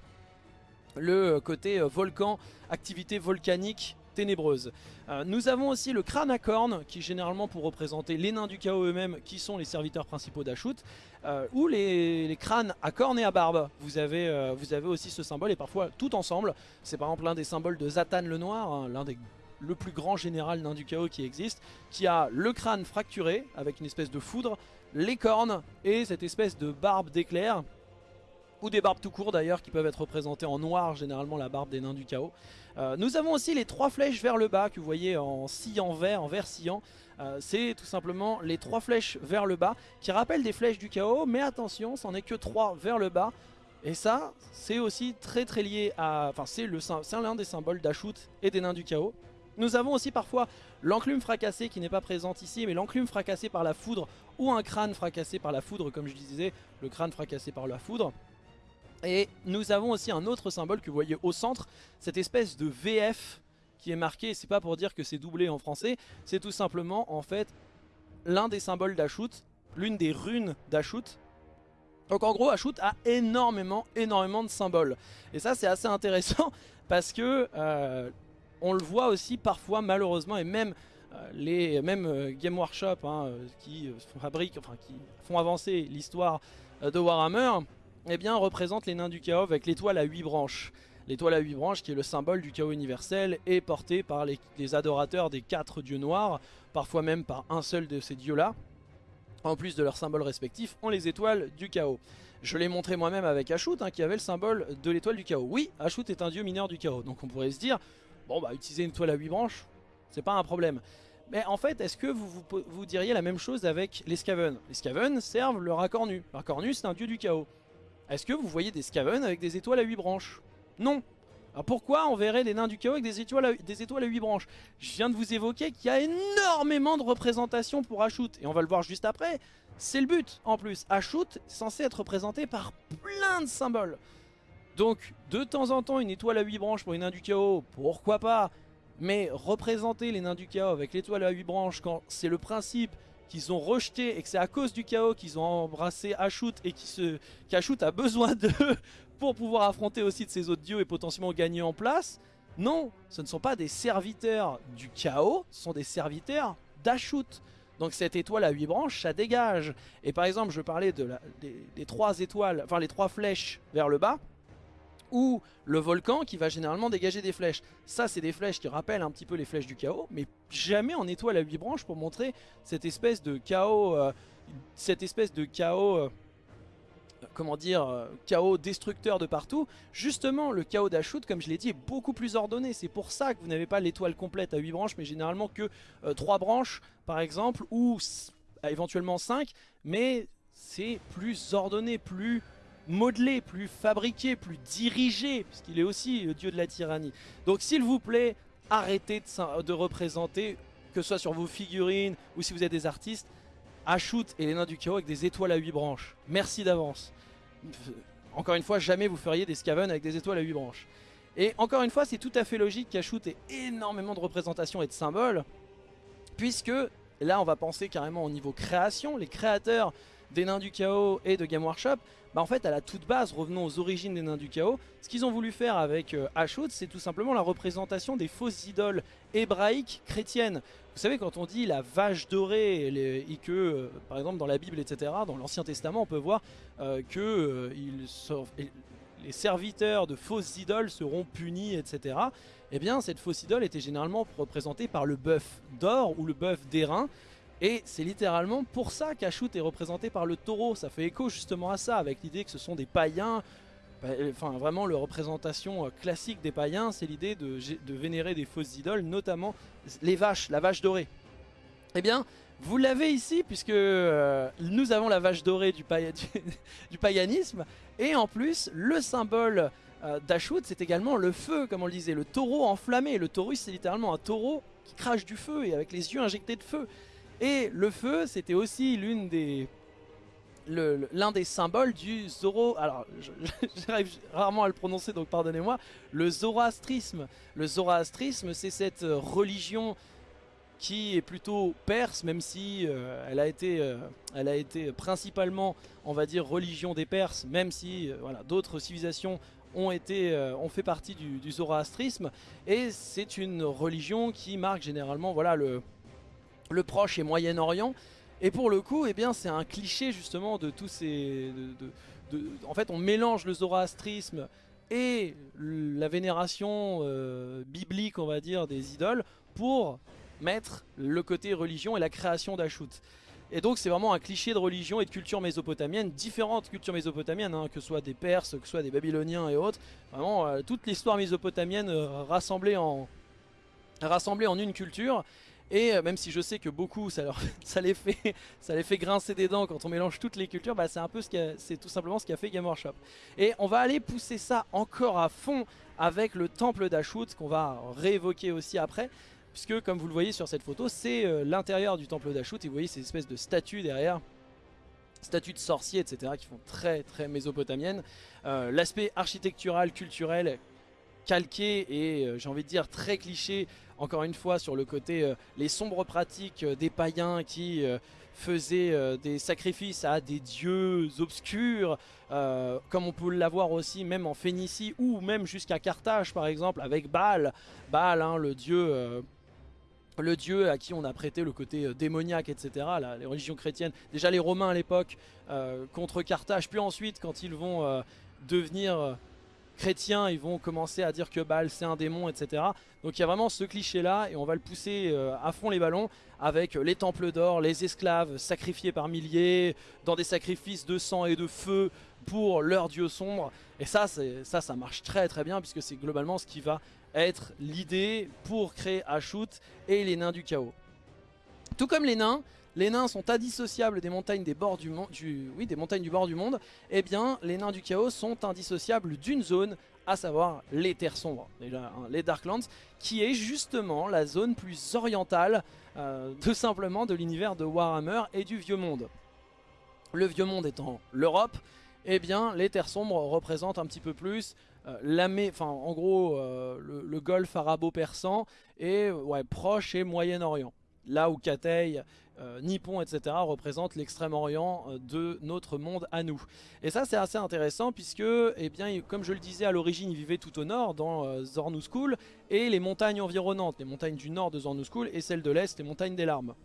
le côté volcan, activité volcanique ténébreuse. Euh, nous avons aussi le crâne à cornes, qui généralement pour représenter les nains du chaos eux-mêmes, qui sont les serviteurs principaux d'Ashut, euh, ou les, crânes à cornes et à barbe. Vous avez, euh, vous avez aussi ce symbole, et parfois tout ensemble. C'est par exemple l'un des symboles de Zatan le Noir, hein, l'un des le plus grand général nain du chaos qui existe, qui a le crâne fracturé, avec une espèce de foudre, les cornes, et cette espèce de barbe d'éclair, ou des barbes tout court d'ailleurs qui peuvent être représentées en noir, généralement la barbe des nains du chaos. Euh, nous avons aussi les trois flèches vers le bas que vous voyez en sillant vert, en vert sillant. Euh, c'est tout simplement les trois flèches vers le bas qui rappellent des flèches du chaos, mais attention, c'en est que trois vers le bas. Et ça, c'est aussi très très lié à... Enfin, c'est l'un des symboles d'Ashut et des nains du chaos. Nous avons aussi parfois l'enclume fracassé qui n'est pas présente ici, mais l'enclume fracassé par la foudre ou un crâne fracassé par la foudre, comme je disais, le crâne fracassé par la foudre. Et nous avons aussi un autre symbole que vous voyez au centre, cette espèce de VF qui est marqué, c'est pas pour dire que c'est doublé en français, c'est tout simplement en fait l'un des symboles d'Ashut, l'une des runes d'Ashut. Donc en gros Ashut a énormément, énormément de symboles. Et ça c'est assez intéressant parce que euh, on le voit aussi parfois malheureusement et même euh, les même euh, Game Workshop hein, qui fabriquent, enfin qui font avancer l'histoire de Warhammer eh bien, représente les nains du chaos avec l'étoile à 8 branches. L'étoile à 8 branches qui est le symbole du chaos universel et porté par les, adorateurs des quatre dieux noirs, parfois même par un seul de ces dieux-là. En plus de leurs symboles respectifs, ont les étoiles du chaos. Je l'ai montré moi-même avec Ashut hein, qui avait le symbole de l'étoile du chaos. Oui, Ashut est un dieu mineur du chaos, donc on pourrait se dire, bon bah utiliser une étoile à 8 branches, c'est pas un problème. Mais en fait, est-ce que vous, vous, diriez la même chose avec les Skaven Les Skaven servent le racornu. Le racornu c'est un dieu du chaos. Est-ce que vous voyez des Skaven avec des étoiles à 8 branches? Non alors pourquoi on verrait les nains du chaos avec des étoiles, à, des étoiles à 8 branches? Je viens de vous évoquer qu'il y a énormément de représentations pour Ashut. Et on va le voir juste après. C'est le but en plus. Ashut est censé être représenté par plein de symboles. Donc de temps en temps une étoile à 8 branches pour les nains du chaos, pourquoi pas? Mais représenter les nains du chaos avec l'étoile à 8 branches quand c'est le principe qu'ils ont rejeté et que c'est à cause du chaos qu'ils ont embrassé Ashut et qu'Ashut a besoin d'eux pour pouvoir affronter aussi de ses autres dieux et potentiellement gagner en place. Non, ce ne sont pas des serviteurs du chaos, ce sont des serviteurs d'Ashut. Donc cette étoile à 8 branches, ça dégage. Et par exemple, je parlais de des, trois étoiles, enfin les trois flèches vers le bas, ou le volcan qui va généralement dégager des flèches. Ça, c'est des flèches qui rappellent un petit peu les flèches du chaos, mais jamais en étoile à 8 branches pour montrer cette espèce de chaos, euh, cette espèce de chaos... Euh, comment dire, euh, chaos destructeur de partout. Justement, le chaos d'Ashut, comme je l'ai dit, est beaucoup plus ordonné. C'est pour ça que vous n'avez pas l'étoile complète à 8 branches, mais généralement que 3 euh, branches, par exemple, ou éventuellement 5. Mais c'est plus ordonné, plus modelé, plus fabriqué, plus dirigé, puisqu'il est aussi le dieu de la tyrannie. Donc s'il vous plaît, arrêtez de, représenter, que ce soit sur vos figurines ou si vous êtes des artistes, Ashut et les nains du chaos avec des étoiles à 8 branches. Merci d'avance. Encore une fois, jamais vous feriez des Skaven avec des étoiles à 8 branches. Et encore une fois, c'est tout à fait logique qu'Ashut ait énormément de représentations et de symboles. Puisque, là on va penser carrément au niveau création, les créateurs des Nains du Chaos et de Game Workshop, bah en fait à la toute base, revenons aux origines des Nains du Chaos, ce qu'ils ont voulu faire avec euh, Ashut, c'est tout simplement la représentation des fausses idoles hébraïques chrétiennes. Vous savez quand on dit la vache dorée et, que euh, par exemple dans la Bible etc, dans l'Ancien Testament on peut voir euh, que les serviteurs de fausses idoles seront punis etc. Eh bien cette fausse idole était généralement représentée par le bœuf d'or ou le bœuf d'airain et c'est littéralement pour ça qu'Ashut est représenté par le taureau. Ça fait écho justement à ça, avec l'idée que ce sont des païens. Bah, enfin, vraiment, la représentation euh, classique des païens, c'est l'idée de, vénérer des fausses idoles, notamment les vaches, la vache dorée. Eh bien, vous l'avez ici, puisque euh, nous avons la vache dorée du, païanisme. Et en plus, le symbole euh, c'est également le feu, comme on le disait, le taureau enflammé. Le taureau, c'est littéralement un taureau qui crache du feu et avec les yeux injectés de feu. Et le feu, c'était aussi l'une des l'un des symboles du Zoro, alors j'arrive rarement à le prononcer donc pardonnez-moi, le zoroastrisme. Le zoroastrisme c'est cette religion qui est plutôt perse même si euh, elle, a été, euh, elle a été principalement on va dire religion des Perses même si euh, voilà, d'autres civilisations ont, été, ont fait partie du, du zoroastrisme et c'est une religion qui marque généralement voilà le le Proche et Moyen-Orient. Et pour le coup, eh bien, c'est un cliché justement de tous ces... en fait, on mélange le zoroastrisme et la vénération euh, biblique, on va dire, des idoles pour mettre le côté religion et la création d'Ashut. Et donc c'est vraiment un cliché de religion et de culture mésopotamienne, différentes cultures mésopotamiennes, hein, que ce soit des Perses, que ce soit des Babyloniens et autres. Vraiment, euh, toute l'histoire mésopotamienne euh, rassemblée, en, rassemblée en une culture. Et euh, même si je sais que beaucoup, ça, les fait, grincer des dents quand on mélange toutes les cultures, bah c'est un peu ce c'est tout simplement ce qu'a fait Game Workshop. Et on va aller pousser ça encore à fond avec le temple d'Ashut qu'on va réévoquer aussi après. Puisque comme vous le voyez sur cette photo, c'est euh, l'intérieur du temple d'Ashut et vous voyez ces espèces de statues derrière statues de sorciers, etc., qui font très très mésopotamienne. Euh, l'aspect architectural, culturel, calqué et j'ai envie de dire très cliché encore une fois sur le côté euh, les sombres pratiques euh, des païens qui euh, faisaient des sacrifices à des dieux obscurs, comme on peut l'avoir aussi même en Phénicie ou même jusqu'à Carthage par exemple avec Baal, Baal hein, le dieu le dieu à qui on a prêté le côté démoniaque, etc. les religions chrétiennes, déjà les Romains à l'époque contre Carthage, puis ensuite quand ils vont devenir chrétiens, ils vont commencer à dire que Baal c'est un démon, etc. Donc il y a vraiment ce cliché là et on va le pousser euh, à fond les ballons avec les temples d'or, les esclaves sacrifiés par milliers, dans des sacrifices de sang et de feu pour leur dieu sombre. Et ça, ça, ça marche très très bien puisque c'est globalement ce qui va être l'idée pour créer Ashut et les nains du chaos. Tout comme les nains, les nains sont indissociables des montagnes, des, bords du, oui, des montagnes du bord du monde, eh bien les nains du chaos sont indissociables d'une zone, à savoir les terres sombres, hein, les Darklands, qui est justement la zone plus orientale euh, tout simplement de l'univers de Warhammer et du Vieux Monde. Le Vieux Monde étant l'Europe, eh bien les terres sombres représentent un petit peu plus euh, en gros le, le, golfe arabo-persan et ouais, Proche et Moyen-Orient. Là où Katay euh, Nippon, etc. représentent l'extrême-orient euh, de notre monde à nous. Et ça c'est assez intéressant puisque, eh bien, comme je le disais à l'origine, ils vivaient tout au nord dans euh, et les montagnes environnantes, les montagnes du nord de Zornouskul et celles de l'est, les montagnes des larmes.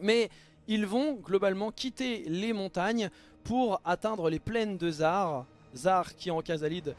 Mais ils vont globalement quitter les montagnes pour atteindre les plaines de Zar, Zar qui en Kazalid euh,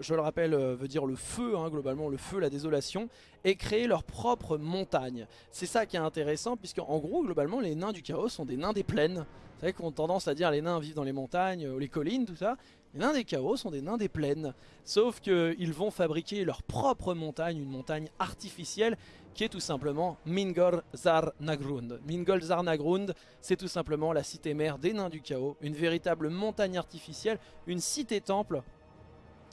je le rappelle, euh, veut dire le feu, hein, globalement, le feu, la désolation, et créer leur propre montagne. C'est ça qui est intéressant, puisque en gros, globalement, les nains du chaos sont des nains des plaines. Vous savez qu'on a tendance à dire les nains vivent dans les montagnes, ou les collines, tout ça. Les nains des chaos sont des nains des plaines. Sauf qu'ils vont fabriquer leur propre montagne, une montagne artificielle, qui est tout simplement Mingol Zar Nagrund. Mingol Zar Nagrund, c'est tout simplement la cité mère des nains du chaos, une véritable montagne artificielle, une cité-temple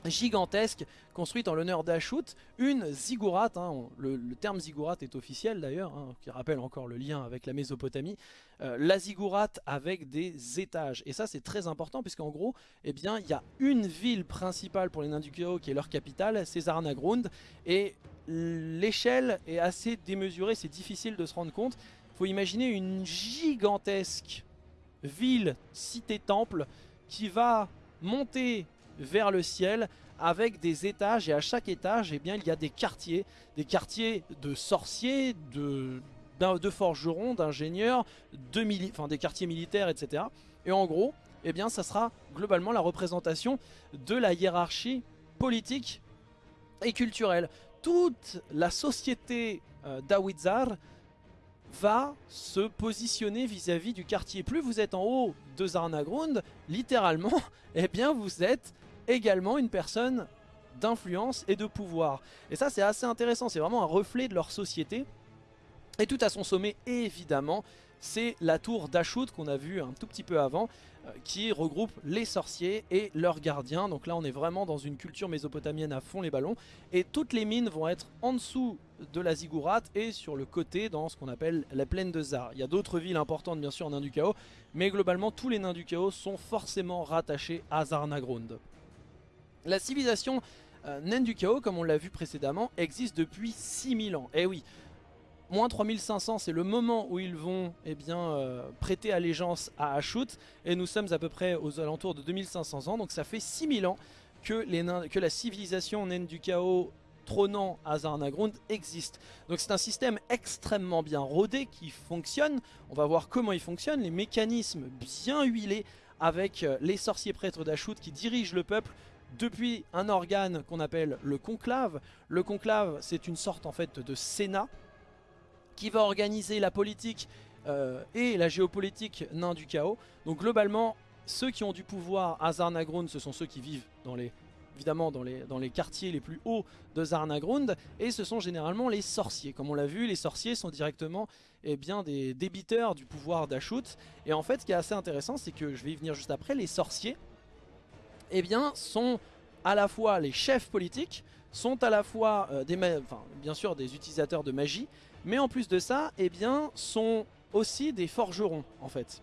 gigantesque construite en l'honneur d'Ashut, une ziggurat, hein, le, terme ziggurat est officiel d'ailleurs, hein, qui rappelle encore le lien avec la Mésopotamie, euh, la ziggurat avec des étages. Et ça c'est très important puisqu'en gros, eh bien, il y a une ville principale pour les nains du Chaos qui est leur capitale, c'est Zarnagrund, et l'échelle est assez démesurée, c'est difficile de se rendre compte. Il faut imaginer une gigantesque ville, cité-temple, qui va monter vers le ciel avec des étages et à chaque étage eh bien, il y a des quartiers, des quartiers de sorciers, de, forgerons, d'ingénieurs, de enfin, des quartiers militaires etc. Et en gros, eh bien, ça sera globalement la représentation de la hiérarchie politique et culturelle. Toute la société euh, va se positionner vis-à-vis du quartier. Plus vous êtes en haut de Zarnagrund, littéralement, eh bien vous êtes également une personne d'influence et de pouvoir. Et ça c'est assez intéressant, c'est vraiment un reflet de leur société. Et tout à son sommet, évidemment, c'est la tour d'Ashut qu'on a vu un tout petit peu avant, euh, qui regroupe les sorciers et leurs gardiens. Donc là on est vraiment dans une culture mésopotamienne à fond les ballons. Et toutes les mines vont être en dessous de la Ziggurat et sur le côté dans ce qu'on appelle la plaine de Zar. Il y a d'autres villes importantes bien sûr en nains du chaos, mais globalement tous les nains du chaos sont forcément rattachés à Zarnagrund. La civilisation euh, naine du chaos, comme on l'a vu précédemment, existe depuis 6000 ans. Eh oui, moins 3500 c'est le moment où ils vont eh bien, euh, prêter allégeance à Ashut et nous sommes à peu près aux alentours de 2500 ans donc ça fait 6000 ans que, la civilisation naine du chaos trônant à Zarnagrund existe. Donc c'est un système extrêmement bien rodé qui fonctionne, on va voir comment il fonctionne, les mécanismes bien huilés avec euh, les sorciers prêtres d'Ashut qui dirigent le peuple depuis un organe qu'on appelle le conclave. Le conclave, c'est une sorte en fait de sénat qui va organiser la politique euh, et la géopolitique nain du chaos. Donc globalement, ceux qui ont du pouvoir à Zarnagrund, ce sont ceux qui vivent dans les évidemment dans les, quartiers les plus hauts de Zarnagrund et ce sont généralement les sorciers. Comme on l'a vu, les sorciers sont directement eh bien, des débiteurs du pouvoir d'Ashut et en fait ce qui est assez intéressant c'est que je vais y venir juste après, les sorciers eh bien, sont à la fois les chefs politiques, sont à la fois euh, des, bien sûr des utilisateurs de magie, mais en plus de ça, eh bien, sont aussi des forgerons en fait.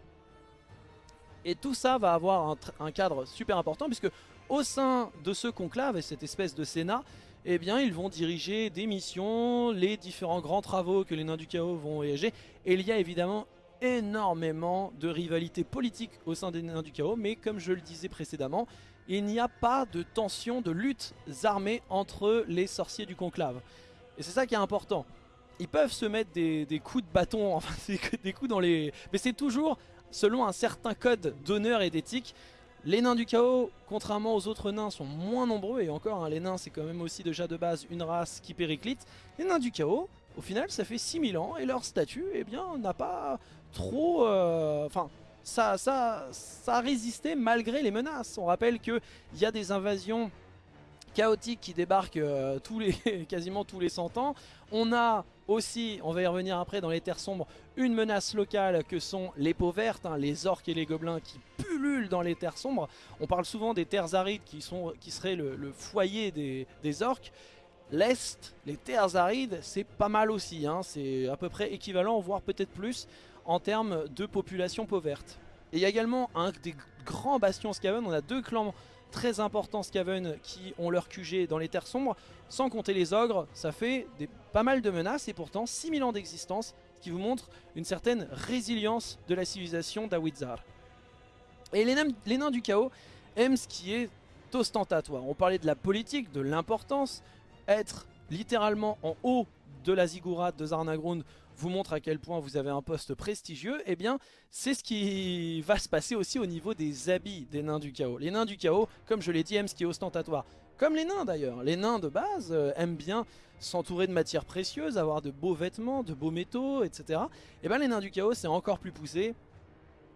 Et tout ça va avoir un, cadre super important puisque au sein de ce conclave et cette espèce de sénat, eh bien ils vont diriger des missions, les différents grands travaux que les nains du chaos vont voyager. Et il y a évidemment énormément de rivalité politique au sein des nains du chaos, mais comme je le disais précédemment, il n'y a pas de tension, de lutte armées entre les sorciers du conclave. Et c'est ça qui est important. Ils peuvent se mettre des, coups de bâton, enfin des coups dans les... Mais c'est toujours selon un certain code d'honneur et d'éthique. Les nains du chaos, contrairement aux autres nains, sont moins nombreux. Et encore, hein, les nains c'est quand même aussi déjà de base une race qui périclite. Les nains du chaos, au final ça fait 6000 ans et leur statut eh bien n'a pas trop... Euh, enfin ça, a résisté malgré les menaces. On rappelle qu'il y a des invasions chaotiques qui débarquent euh, tous les, quasiment tous les 100 ans. On a aussi, on va y revenir après dans les terres sombres, une menace locale que sont les peaux vertes, hein, les orques et les gobelins qui pullulent dans les terres sombres. On parle souvent des terres arides qui, seraient le, foyer des, des orques. L'Est, les terres arides, c'est pas mal aussi, hein. c'est à peu près équivalent, voire peut-être plus en termes de population pauverte. Et il y a également un des grands bastions Skaven, on a deux clans très importants Skaven qui ont leur QG dans les terres sombres, sans compter les ogres, ça fait des, pas mal de menaces et pourtant 6000 ans d'existence, ce qui vous montre une certaine résilience de la civilisation d'Awizar. Et les nains, du chaos aiment ce qui est ostentatoire. On parlait de la politique, de l'importance, être littéralement en haut de la ziggurat de Zarnagrund vous montre à quel point vous avez un poste prestigieux, et eh bien c'est ce qui va se passer aussi au niveau des habits des nains du chaos. Les nains du chaos, comme je l'ai dit, aiment ce qui est ostentatoire. Comme les nains d'ailleurs. Les nains de base euh, aiment bien s'entourer de matières précieuses, avoir de beaux vêtements, de beaux métaux, etc. Et eh bien les nains du chaos c'est encore plus poussé.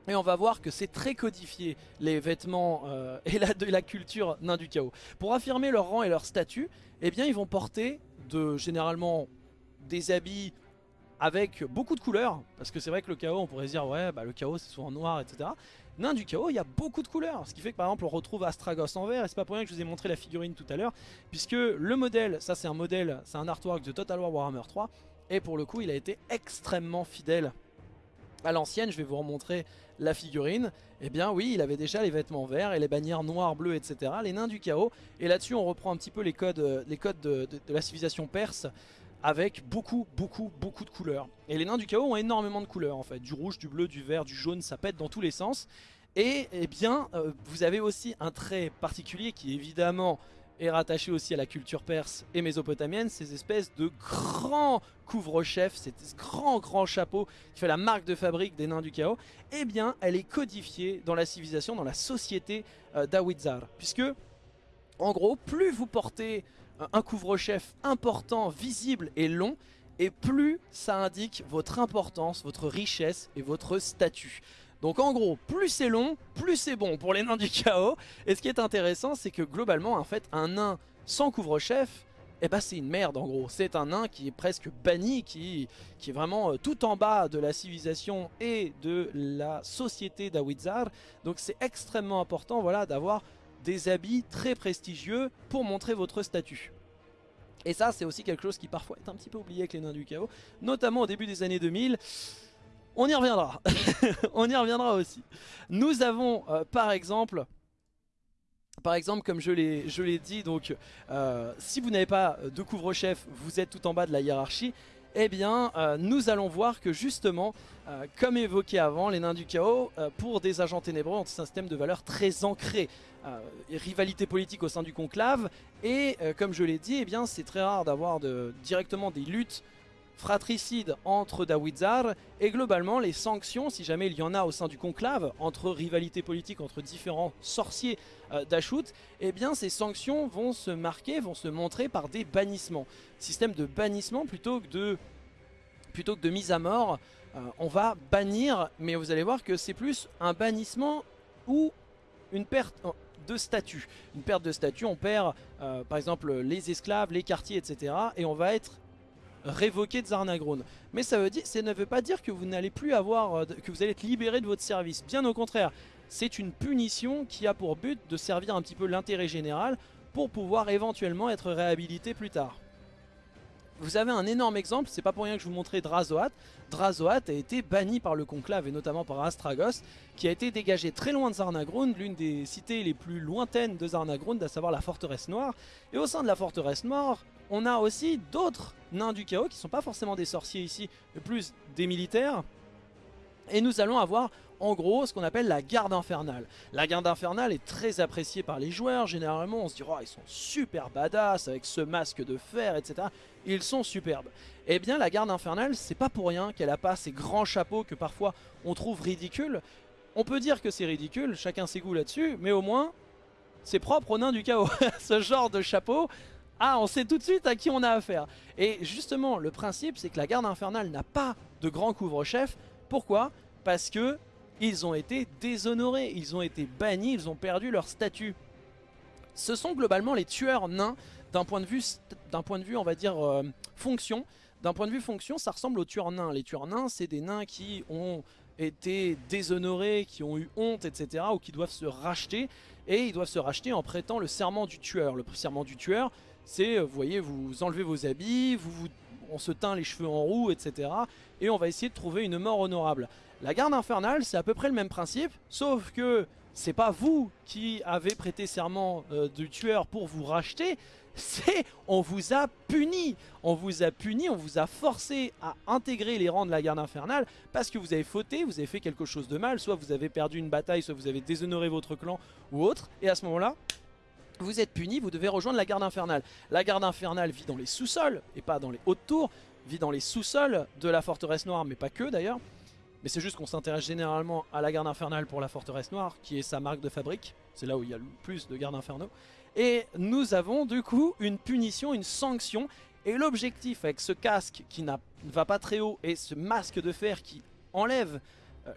Et on va voir que c'est très codifié, les vêtements euh, et la, culture nains du chaos. Pour affirmer leur rang et leur statut, eh bien ils vont porter de généralement des habits avec beaucoup de couleurs, parce que c'est vrai que le chaos, on pourrait dire, ouais, bah, le chaos c'est souvent noir, etc. Nain du chaos, il y a beaucoup de couleurs, ce qui fait que par exemple on retrouve Astragos en vert, et c'est pas pour rien que je vous ai montré la figurine tout à l'heure, puisque le modèle, ça c'est un modèle, c'est un artwork de Total War Warhammer 3, et pour le coup il a été extrêmement fidèle à l'ancienne, je vais vous remontrer la figurine, et eh bien oui, il avait déjà les vêtements verts et les bannières noires, bleues, etc. Les nains du chaos, et là-dessus on reprend un petit peu les codes, euh, les codes de la civilisation perse, avec beaucoup, beaucoup, beaucoup de couleurs. Et les nains du chaos ont énormément de couleurs en fait. Du rouge, du bleu, du vert, du jaune, ça pète dans tous les sens. Et eh bien, euh, vous avez aussi un trait particulier qui évidemment est rattaché aussi à la culture perse et mésopotamienne, ces espèces de grands couvre-chefs, ce grand grand chapeau qui fait la marque de fabrique des nains du chaos, eh bien elle est codifiée dans la civilisation, dans la société euh, d'Awizar. Puisque, en gros, plus vous portez un couvre-chef important, visible et long, et plus ça indique votre importance, votre richesse et votre statut. Donc en gros, plus c'est long, plus c'est bon pour les nains du chaos. Et ce qui est intéressant, c'est que globalement, en fait, un nain sans couvre-chef, eh ben c'est une merde en gros. C'est un nain qui est presque banni, qui, est vraiment euh, tout en bas de la civilisation et de la société d'Awizar. Donc c'est extrêmement important voilà, d'avoir des habits très prestigieux pour montrer votre statut. Et ça c'est aussi quelque chose qui parfois est un petit peu oublié avec les nains du chaos, notamment au début des années 2000. On y reviendra, on y reviendra aussi. Nous avons euh, par exemple... Par exemple, comme je l'ai dit, donc euh, si vous n'avez pas de couvre-chef, vous êtes tout en bas de la hiérarchie, eh bien euh, nous allons voir que justement, euh, comme évoqué avant, les nains du chaos, euh, pour des agents ténébreux, ont un système de valeurs très ancré. rivalité politique au sein du conclave, et comme je l'ai dit, eh c'est très rare d'avoir directement des luttes fratricide entre Dawizar et globalement les sanctions, si jamais il y en a au sein du conclave, entre rivalité politique entre différents sorciers euh, d'Ashut, eh bien ces sanctions vont se marquer, vont se montrer par des bannissements. Système de bannissement plutôt que de, plutôt que de mise à mort, euh, on va bannir, mais vous allez voir que c'est plus un bannissement ou une perte de statut. Une perte de statut, on perd euh, par exemple les esclaves, les quartiers, etc. Et on va être révoqué de Zarnagrone. Mais ça, veut dire, ça ne veut pas dire que vous n'allez plus avoir, euh, que vous allez être libéré de votre service. Bien au contraire, c'est une punition qui a pour but de servir un petit peu l'intérêt général pour pouvoir éventuellement être réhabilité plus tard. Vous avez un énorme exemple, c'est pas pour rien que je vous montrais Drazoat. Drazoat a été banni par le conclave et notamment par Astragos, qui a été dégagé très loin de Zarnagrund, l'une des cités les plus lointaines de Zarnagrund, à savoir la forteresse noire. Et au sein de la forteresse noire, on a aussi d'autres nains du chaos qui sont pas forcément des sorciers ici, plus des militaires. Et nous allons avoir en gros ce qu'on appelle la garde infernale. La garde infernale est très appréciée par les joueurs, généralement on se dit oh, ils sont super badass avec ce masque de fer etc. Ils sont superbes. Eh bien la garde infernale c'est pas pour rien qu'elle a pas ces grands chapeaux que parfois on trouve ridicules. On peut dire que c'est ridicule, chacun ses goûts là-dessus, mais au moins c'est propre aux nains du chaos. ce genre de chapeau, ah, on sait tout de suite à qui on a affaire. Et justement, le principe, c'est que la garde infernale n'a pas de grand couvre-chef. Pourquoi? Parce que ils ont été déshonorés, ils ont été bannis, ils ont perdu leur statut. Ce sont globalement les tueurs nains d'un point de vue, point de vue, on va dire, euh, fonction. D'un point de vue fonction, ça ressemble aux tueurs nains. Les tueurs nains, c'est des nains qui ont été déshonorés, qui ont eu honte, etc. ou qui doivent se racheter. Et ils doivent se racheter en prêtant le serment du tueur. Le serment du tueur, c'est, euh, vous voyez, vous enlevez vos habits, on se teint les cheveux en roue, etc. Et on va essayer de trouver une mort honorable. La garde infernale, c'est à peu près le même principe, sauf que c'est pas vous qui avez prêté serment euh, du tueur pour vous racheter, c'est on vous a puni. On vous a puni, on vous a forcé à intégrer les rangs de la garde infernale parce que vous avez fauté, vous avez fait quelque chose de mal, soit vous avez perdu une bataille, soit vous avez déshonoré votre clan ou autre. Et à ce moment-là, vous êtes puni, vous devez rejoindre la garde infernale. La garde infernale vit dans les sous-sols et pas dans les hautes tours, vit dans les sous-sols de la forteresse noire, mais pas que d'ailleurs. Mais c'est juste qu'on s'intéresse généralement à la garde infernale pour la forteresse noire, qui est sa marque de fabrique. C'est là où il y a le plus de gardes infernaux. Et nous avons du coup une punition, une sanction. Et l'objectif avec ce casque qui ne va pas très haut et ce masque de fer qui enlève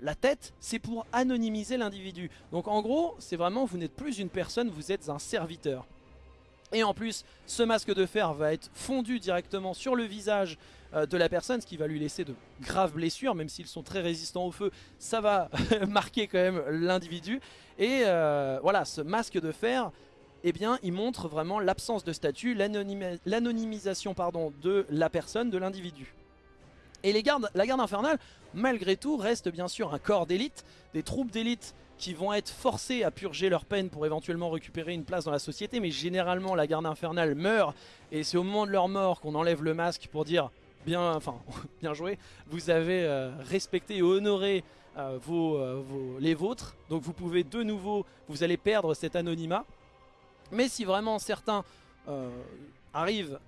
la tête, c'est pour anonymiser l'individu. Donc en gros, c'est vraiment, vous n'êtes plus une personne, vous êtes un serviteur. Et en plus, ce masque de fer va être fondu directement sur le visage euh, de la personne, ce qui va lui laisser de graves blessures, même s'ils sont très résistants au feu, ça va marquer quand même l'individu. Et euh, voilà, ce masque de fer, eh bien, il montre vraiment l'absence de statut, l'anonymisation de la personne, de l'individu. Et la garde infernale, malgré tout, reste bien sûr un corps d'élite, des troupes d'élite qui vont être forcés à purger leur peine pour éventuellement récupérer une place dans la société, mais généralement la garde infernale meurt, et c'est au moment de leur mort qu'on enlève le masque pour dire bien, enfin, bien joué, vous avez euh, respecté et honoré euh, vos, euh, vos, les vôtres, donc vous pouvez de nouveau, vous allez perdre cet anonymat, mais si vraiment certains arrivent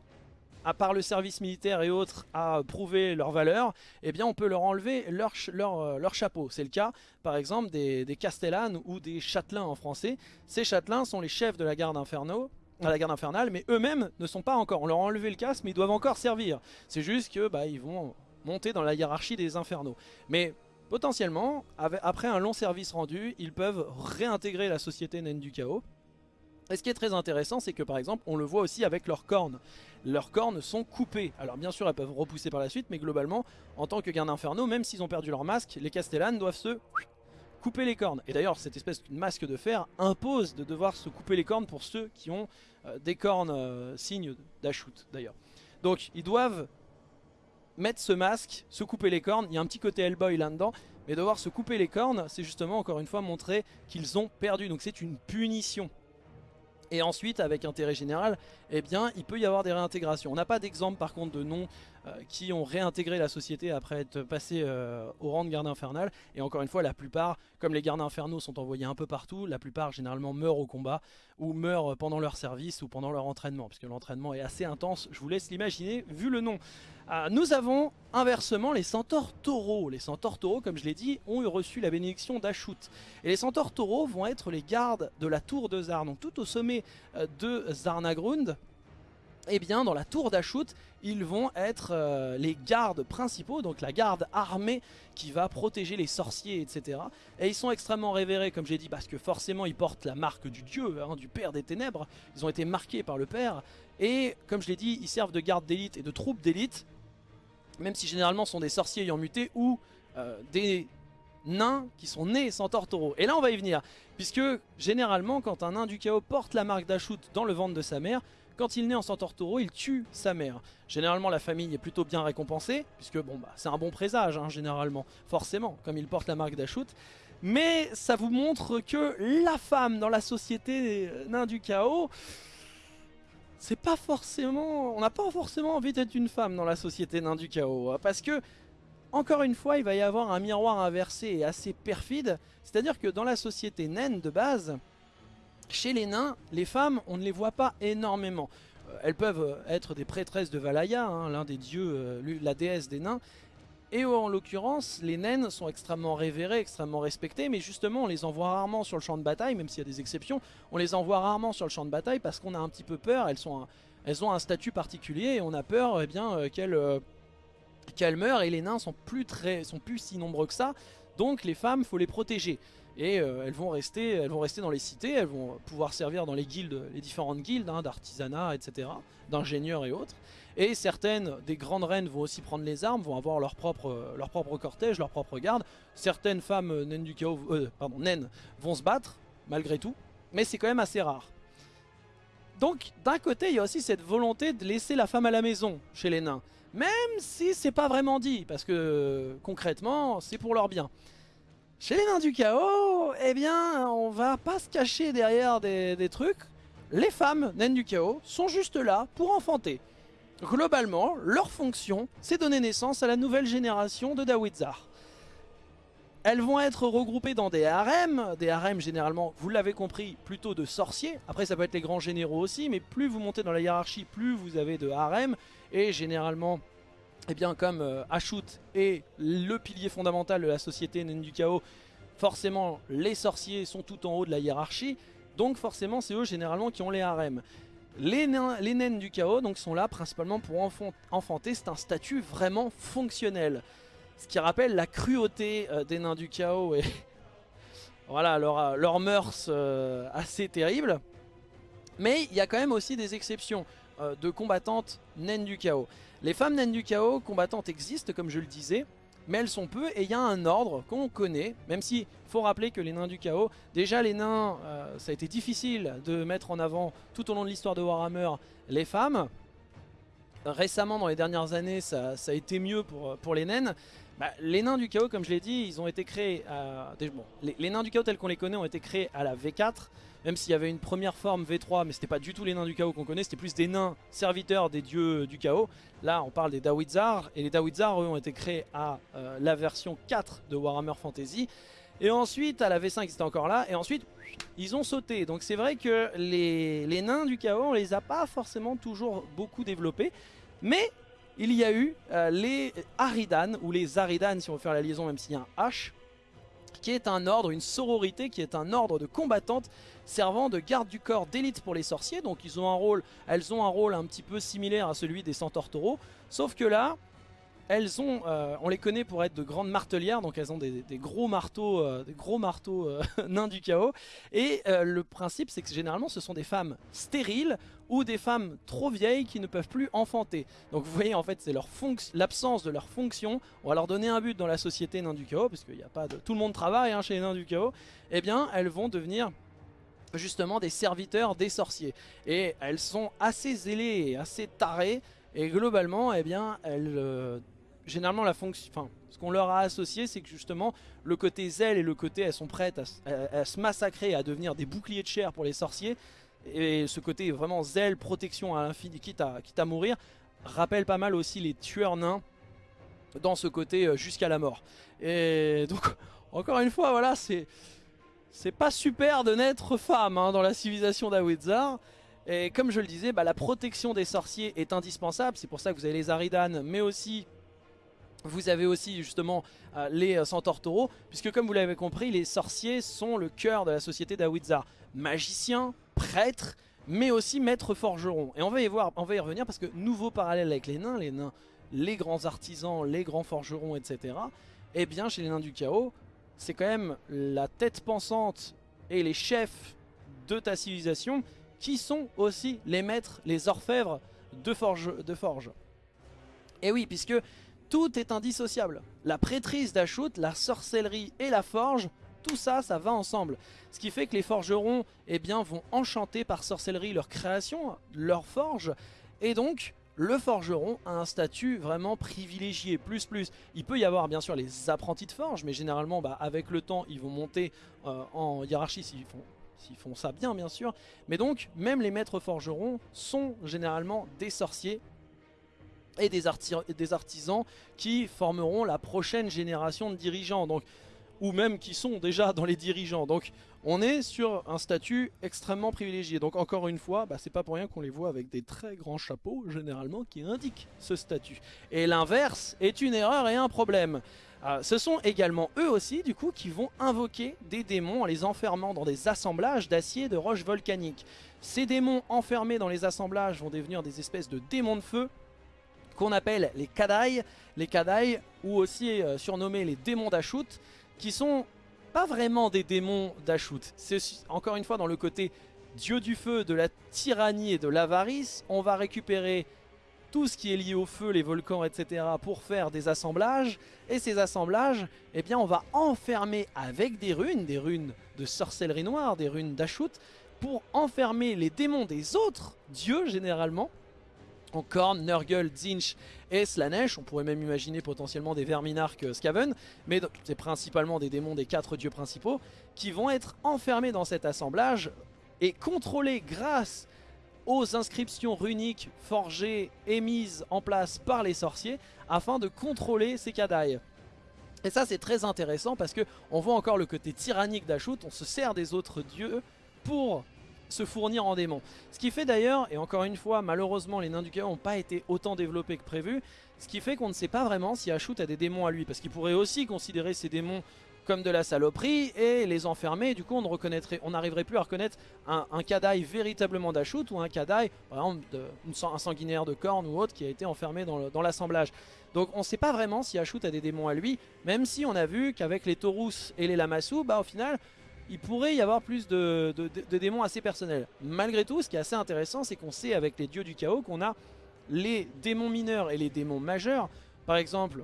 à part le service militaire et autres à prouver leur valeur, eh bien on peut leur enlever euh, leur chapeau. C'est le cas par exemple des, des castellanes ou des châtelains en français. Ces châtelains sont les chefs de la garde infernale, mais eux-mêmes ne sont pas encore. On leur a enlevé le casque, mais ils doivent encore servir. C'est juste que bah, ils vont monter dans la hiérarchie des infernaux. Mais potentiellement, après un long service rendu, ils peuvent réintégrer la société naine du chaos et ce qui est très intéressant, c'est que par exemple, on le voit aussi avec leurs cornes. Leurs cornes sont coupées. Alors bien sûr, elles peuvent repousser par la suite, mais globalement, en tant que garde inferno, même s'ils ont perdu leur masque, les castellanes doivent se couper les cornes. Et d'ailleurs, cette espèce de masque de fer impose de devoir se couper les cornes pour ceux qui ont euh, des cornes euh, signes d'Ashoot d'ailleurs. Donc, ils doivent mettre ce masque, se couper les cornes. Il y a un petit côté Hellboy là-dedans. Mais devoir se couper les cornes, c'est justement encore une fois montrer qu'ils ont perdu. Donc c'est une punition. Et ensuite, avec intérêt général, eh il peut y avoir des réintégrations. On n'a pas d'exemple par contre de noms euh, qui ont réintégré la société après être passés euh, au rang de garde infernal. Et encore une fois, la plupart, comme les gardes infernaux sont envoyés un peu partout, la plupart généralement meurent au combat ou meurent pendant leur service ou pendant leur entraînement, puisque l'entraînement est assez intense, je vous laisse l'imaginer vu le nom. Euh, nous avons inversement les centaures taureaux. Les centaures taureaux, comme je l'ai dit, ont reçu la bénédiction d'Ashut. Et les centaures taureaux vont être les gardes de la tour de Zar, donc tout au sommet de Zarnagrund eh bien dans la tour d'Ashut, ils vont être euh, les gardes principaux, donc la garde armée qui va protéger les sorciers, etc. Et ils sont extrêmement révérés, comme j'ai dit, parce que forcément ils portent la marque du dieu, hein, du père des ténèbres. Ils ont été marqués par le père. Et comme je l'ai dit, ils servent de garde d'élite et de troupes d'élite, même si généralement ce sont des sorciers ayant muté ou euh, des nains qui sont nés sans taureau. Et là on va y venir, puisque généralement quand un nain du chaos porte la marque d'Ashut dans le ventre de sa mère, quand il naît en centaure taureau, il tue sa mère. Généralement, la famille est plutôt bien récompensée, puisque bon, bah, c'est un bon présage, hein, généralement, forcément, comme il porte la marque d'Ashut. Mais ça vous montre que la femme dans la société nain du chaos, c'est pas forcément... On n'a pas forcément envie d'être une femme dans la société nain du chaos, hein, parce que... Encore une fois, il va y avoir un miroir inversé et assez perfide, c'est-à-dire que dans la société naine de base, chez les nains, les femmes, on ne les voit pas énormément. Euh, elles peuvent être des prêtresses de Valaya, hein, l'un des dieux, euh, la déesse des nains. Et en l'occurrence, les naines sont extrêmement révérées, extrêmement respectées, mais justement on les envoie rarement sur le champ de bataille, même s'il y a des exceptions, on les envoie rarement sur le champ de bataille parce qu'on a un petit peu peur, elles, sont elles ont un statut particulier et on a peur eh bien qu'elles meurent. Et les nains sont plus, très, sont plus si nombreux que ça, donc les femmes, faut les protéger. Et euh, elles, vont rester, elles vont rester dans les cités, elles vont pouvoir servir dans les guildes, les différentes guildes hein, d'artisanat, etc., d'ingénieurs et autres. Et certaines des grandes reines vont aussi prendre les armes, vont avoir leur propre, leur propre cortège, leur propre garde. Certaines femmes euh, naines du chaos, euh, pardon, vont se battre, malgré tout, mais c'est quand même assez rare. Donc d'un côté il y a aussi cette volonté de laisser la femme à la maison chez les nains. Même si c'est pas vraiment dit, parce que concrètement, c'est pour leur bien. Chez les nains du chaos, eh bien, on va pas se cacher derrière des, trucs. Les femmes naines du chaos sont juste là pour enfanter. Globalement, leur fonction, c'est donner naissance à la nouvelle génération de Dawizar. Elles vont être regroupées dans des harems, des harems généralement, vous l'avez compris, plutôt de sorciers. Après ça peut être les grands généraux aussi, mais plus vous montez dans la hiérarchie, plus vous avez de harems. Et généralement, eh bien comme euh, Ashut est le pilier fondamental de la société naine du chaos, forcément les sorciers sont tout en haut de la hiérarchie, donc forcément c'est eux généralement qui ont les harems. Les, naines du chaos donc, sont là principalement pour enfanter, c'est un statut vraiment fonctionnel. Ce qui rappelle la cruauté euh, des nains du chaos et voilà, leurs leur mœurs euh, assez terribles. Mais il y a quand même aussi des exceptions de combattantes naines du chaos. Les femmes naines du chaos combattantes existent comme je le disais, mais elles sont peu et il y a un ordre qu'on connaît, même si faut rappeler que les nains du chaos, déjà les nains, euh, ça a été difficile de mettre en avant tout au long de l'histoire de Warhammer les femmes. Récemment, dans les dernières années, ça, a été mieux pour, pour les naines. Bah, les nains du chaos, comme je l'ai dit, ils ont été créés... les, les, nains du chaos tels qu'on les connaît ont été créés à la V4, même s'il y avait une première forme V3, mais c'était pas du tout les nains du chaos qu'on connaît, c'était plus des nains serviteurs des dieux du chaos. Là, on parle des Dawizar, et les Dawizar, eux, ont été créés à euh, la version 4 de Warhammer Fantasy. Et ensuite, à la V5, ils étaient encore là, et ensuite, ils ont sauté. Donc c'est vrai que les, nains du chaos, on les a pas forcément toujours beaucoup développés, mais il y a eu euh, les Aridan, ou les Aridan si on veut faire la liaison même s'il y a un H, qui est un ordre, une sororité, qui est un ordre de combattantes servant de garde du corps d'élite pour les sorciers. Donc ils ont un rôle, elles ont un rôle un petit peu similaire à celui des centaures taureaux. Sauf que là, elles ont, euh, on les connaît pour être de grandes martelières, donc elles ont des, gros marteaux, des gros marteaux euh, nains du chaos. Et le principe, c'est que généralement, ce sont des femmes stériles ou des femmes trop vieilles qui ne peuvent plus enfanter. Donc vous voyez, en fait, c'est l'absence de leur fonction. On va leur donner un but dans la société nains du chaos, parce qu'il a pas de, tout le monde travaille hein, chez les nains du chaos. Eh bien, elles vont devenir justement des serviteurs des sorciers. Et elles sont assez zélées et assez tarées. Et globalement, eh bien, elles généralement la fonction, ce qu'on leur a associé, c'est que justement le côté zèle et le côté elles sont prêtes à, se massacrer, à devenir des boucliers de chair pour les sorciers, et ce côté vraiment zèle, protection à l'infini, quitte à, mourir, rappelle pas mal aussi les tueurs nains dans ce côté euh, jusqu'à la mort. Et donc, encore une fois, voilà, c'est c'est pas super de naître femme hein, dans la civilisation d'Awizar. Et comme je le disais, bah, la protection des sorciers est indispensable. C'est pour ça que vous avez les Aridanes, mais aussi vous avez aussi justement euh, les euh, centaures taureaux, puisque comme vous l'avez compris, les sorciers sont le cœur de la société d'Awizar. Magiciens, prêtres, mais aussi maîtres forgerons. Et on va y voir, on va y revenir parce que nouveau parallèle avec les nains, les nains, les grands artisans, les grands forgerons, etc. Eh bien, chez les nains du chaos, c'est quand même la tête pensante et les chefs de ta civilisation qui sont aussi les maîtres, les orfèvres de forge. De forge. Et oui, puisque tout est indissociable. La prêtrise d'Ashut, la sorcellerie et la forge, tout ça, ça va ensemble. Ce qui fait que les forgerons eh bien, vont enchanter par sorcellerie leur création, leur forge. Et donc, le forgeron a un statut vraiment privilégié, plus plus. Il peut y avoir bien sûr les apprentis de forge, mais généralement bah, avec le temps ils vont monter euh, en hiérarchie s'ils font, font ça bien bien sûr. Mais donc même les maîtres forgerons sont généralement des sorciers et des, des, artisans qui formeront la prochaine génération de dirigeants. Donc, ou même qui sont déjà dans les dirigeants. Donc on est sur un statut extrêmement privilégié. Donc encore une fois, bah, c'est pas pour rien qu'on les voit avec des très grands chapeaux, généralement, qui indiquent ce statut. Et l'inverse est une erreur et un problème. Euh, ce sont également eux aussi, du coup, qui vont invoquer des démons en les enfermant dans des assemblages d'acier de roches volcaniques. Ces démons enfermés dans les assemblages vont devenir des espèces de démons de feu qu'on appelle les Kadai, les Kadai ou aussi euh, surnommés les démons d'Ashut, qui sont pas vraiment des démons d'Ashut. C'est encore une fois dans le côté dieu du feu, de la tyrannie et de l'avarice, on va récupérer tout ce qui est lié au feu, les volcans, etc. pour faire des assemblages. Et ces assemblages, eh bien on va enfermer avec des runes, des runes de sorcellerie noire, des runes d'Ashut, pour enfermer les démons des autres dieux généralement, en Korn, Nurgle, Zinch et Slanesh. On pourrait même imaginer potentiellement des Verminarch Skaven, mais c'est principalement des démons des quatre dieux principaux qui vont être enfermés dans cet assemblage et contrôlés grâce aux inscriptions runiques forgées et mises en place par les sorciers afin de contrôler ces Kadai. Et ça c'est très intéressant parce que on voit encore le côté tyrannique d'Ashut, on se sert des autres dieux pour se fournir en démons. Ce qui fait d'ailleurs, et encore une fois, malheureusement les nains du chaos n'ont pas été autant développés que prévu, ce qui fait qu'on ne sait pas vraiment si Ashut a des démons à lui, parce qu'il pourrait aussi considérer ces démons comme de la saloperie et les enfermer, du coup on ne reconnaîtrait, on n'arriverait plus à reconnaître un, un véritablement d'Ashut ou un Kadai, par exemple un sanguinaire de corne ou autre qui a été enfermé dans l'assemblage. Donc on ne sait pas vraiment si Ashut a des démons à lui, même si on a vu qu'avec les Taurus et les Lamassu, bah au final il pourrait y avoir plus de, démons assez personnels. Malgré tout, ce qui est assez intéressant, c'est qu'on sait avec les dieux du chaos qu'on a les démons mineurs et les démons majeurs. Par exemple,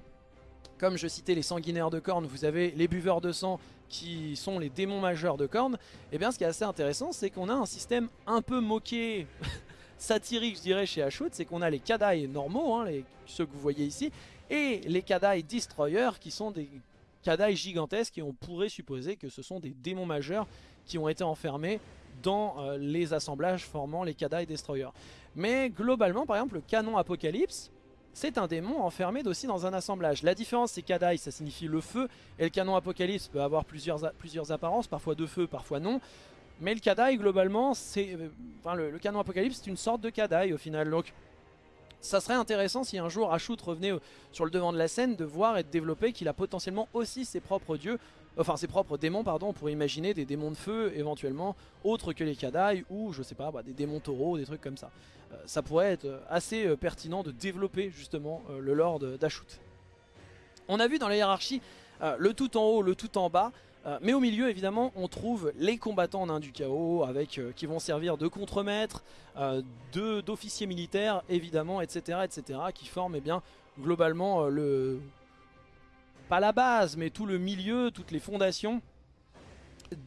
comme je citais les sanguinaires de cornes, vous avez les buveurs de sang qui sont les démons majeurs de cornes. Et eh bien ce qui est assez intéressant, c'est qu'on a un système un peu moqué, satirique je dirais chez Ashut, c'est qu'on a les Kadai normaux, hein, ceux que vous voyez ici, et les Kadai Destroyer qui sont des Kadai gigantesques et on pourrait supposer que ce sont des démons majeurs qui ont été enfermés dans euh, les assemblages formant les Kadai Destroyer. Mais globalement, par exemple, le canon Apocalypse, c'est un démon enfermé aussi dans un assemblage. La différence, c'est Kadai, ça signifie le feu, et le canon Apocalypse peut avoir plusieurs, apparences, parfois de feu, parfois non. Mais le Kadai, globalement, c'est, euh, enfin, le, canon Apocalypse, c'est une sorte de Kadai au final. Ça serait intéressant si un jour Ashut revenait sur le devant de la scène de voir et de développer qu'il a potentiellement aussi ses propres dieux, enfin ses propres démons pardon, on imaginer des démons de feu éventuellement, autres que les Kadai ou je sais pas, bah, des démons taureaux, des trucs comme ça. Euh, ça pourrait être assez euh, pertinent de développer justement euh, le lore d'Ashut. On a vu dans la hiérarchie le tout en haut, le tout en bas, euh, mais au milieu évidemment on trouve les combattants nains du chaos avec, euh, qui vont servir de contremaîtres, euh, d'officiers militaires évidemment etc, etc qui forment eh bien, globalement le... pas la base mais tout le milieu, toutes les fondations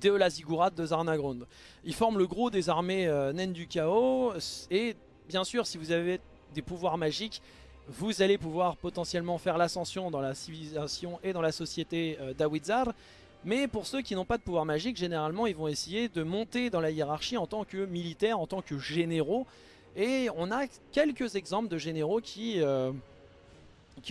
de la ziggurat de Zarnagrund. Ils forment le gros des armées naines du chaos et bien sûr si vous avez des pouvoirs magiques vous allez pouvoir potentiellement faire l'ascension dans la civilisation et dans la société d'Awizar mais pour ceux qui n'ont pas de pouvoir magique, généralement ils vont essayer de monter dans la hiérarchie en tant que militaires, en tant que généraux. Et on a quelques exemples de généraux qui, euh,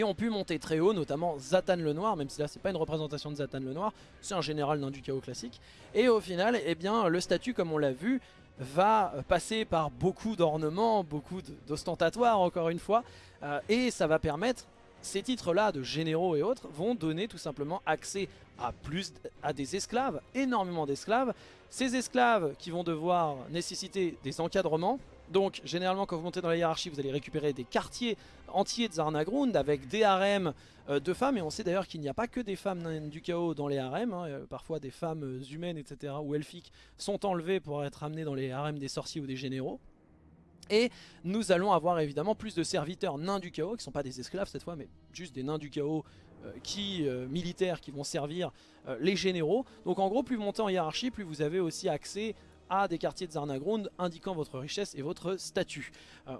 ont pu monter très haut, notamment Zatan le Noir, même si là c'est pas une représentation de Zatan le Noir, c'est un général d'un du chaos classique. Et au final, eh bien, le statut comme on l'a vu, va passer par beaucoup d'ornements, beaucoup d'ostentatoires encore une fois, euh, et ça va permettre ces titres-là de généraux et autres vont donner tout simplement accès à, plus, à des esclaves, énormément d'esclaves. Ces esclaves qui vont devoir nécessiter des encadrements. Donc généralement quand vous montez dans la hiérarchie vous allez récupérer des quartiers entiers de Zarnagrund avec des harems euh, de femmes. Et on sait d'ailleurs qu'il n'y a pas que des femmes du chaos dans les harems. Hein. Euh, parfois des femmes humaines etc. ou elfiques sont enlevées pour être amenées dans les harems des sorciers ou des généraux. Et nous allons avoir évidemment plus de serviteurs nains du chaos, qui ne sont pas des esclaves cette fois, mais juste des nains du chaos euh, qui, euh, militaires qui vont servir euh, les généraux. Donc en gros, plus vous montez en hiérarchie, plus vous avez aussi accès à des quartiers de Zarnagrund indiquant votre richesse et votre statut.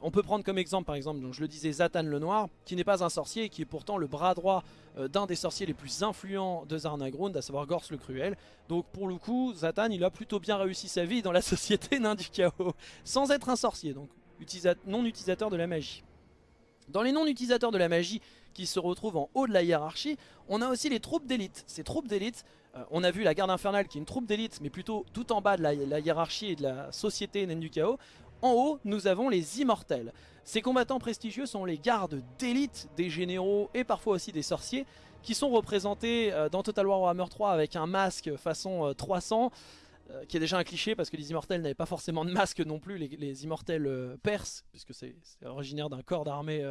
on peut prendre comme exemple par exemple, donc je le disais, Zatan le Noir, qui n'est pas un sorcier et qui est pourtant le bras droit d'un des sorciers les plus influents de Zarnagrund, à savoir Gors le Cruel. Donc pour le coup, Zatan il a plutôt bien réussi sa vie dans la société nain du chaos, sans être un sorcier, donc non utilisateur de la magie. Dans les non-utilisateurs de la magie qui se retrouvent en haut de la hiérarchie, on a aussi les troupes d'élite. Ces troupes d'élite, euh, on a vu la garde infernale qui est une troupe d'élite, mais plutôt tout en bas de la, hiérarchie et de la société naine du chaos. En haut, nous avons les immortels. Ces combattants prestigieux sont les gardes d'élite des généraux et parfois aussi des sorciers qui sont représentés euh, dans Total War Warhammer 3 avec un masque façon 300 euh, qui est déjà un cliché parce que les immortels n'avaient pas forcément de masque non plus, les, immortels perses, puisque c'est originaire d'un corps d'armée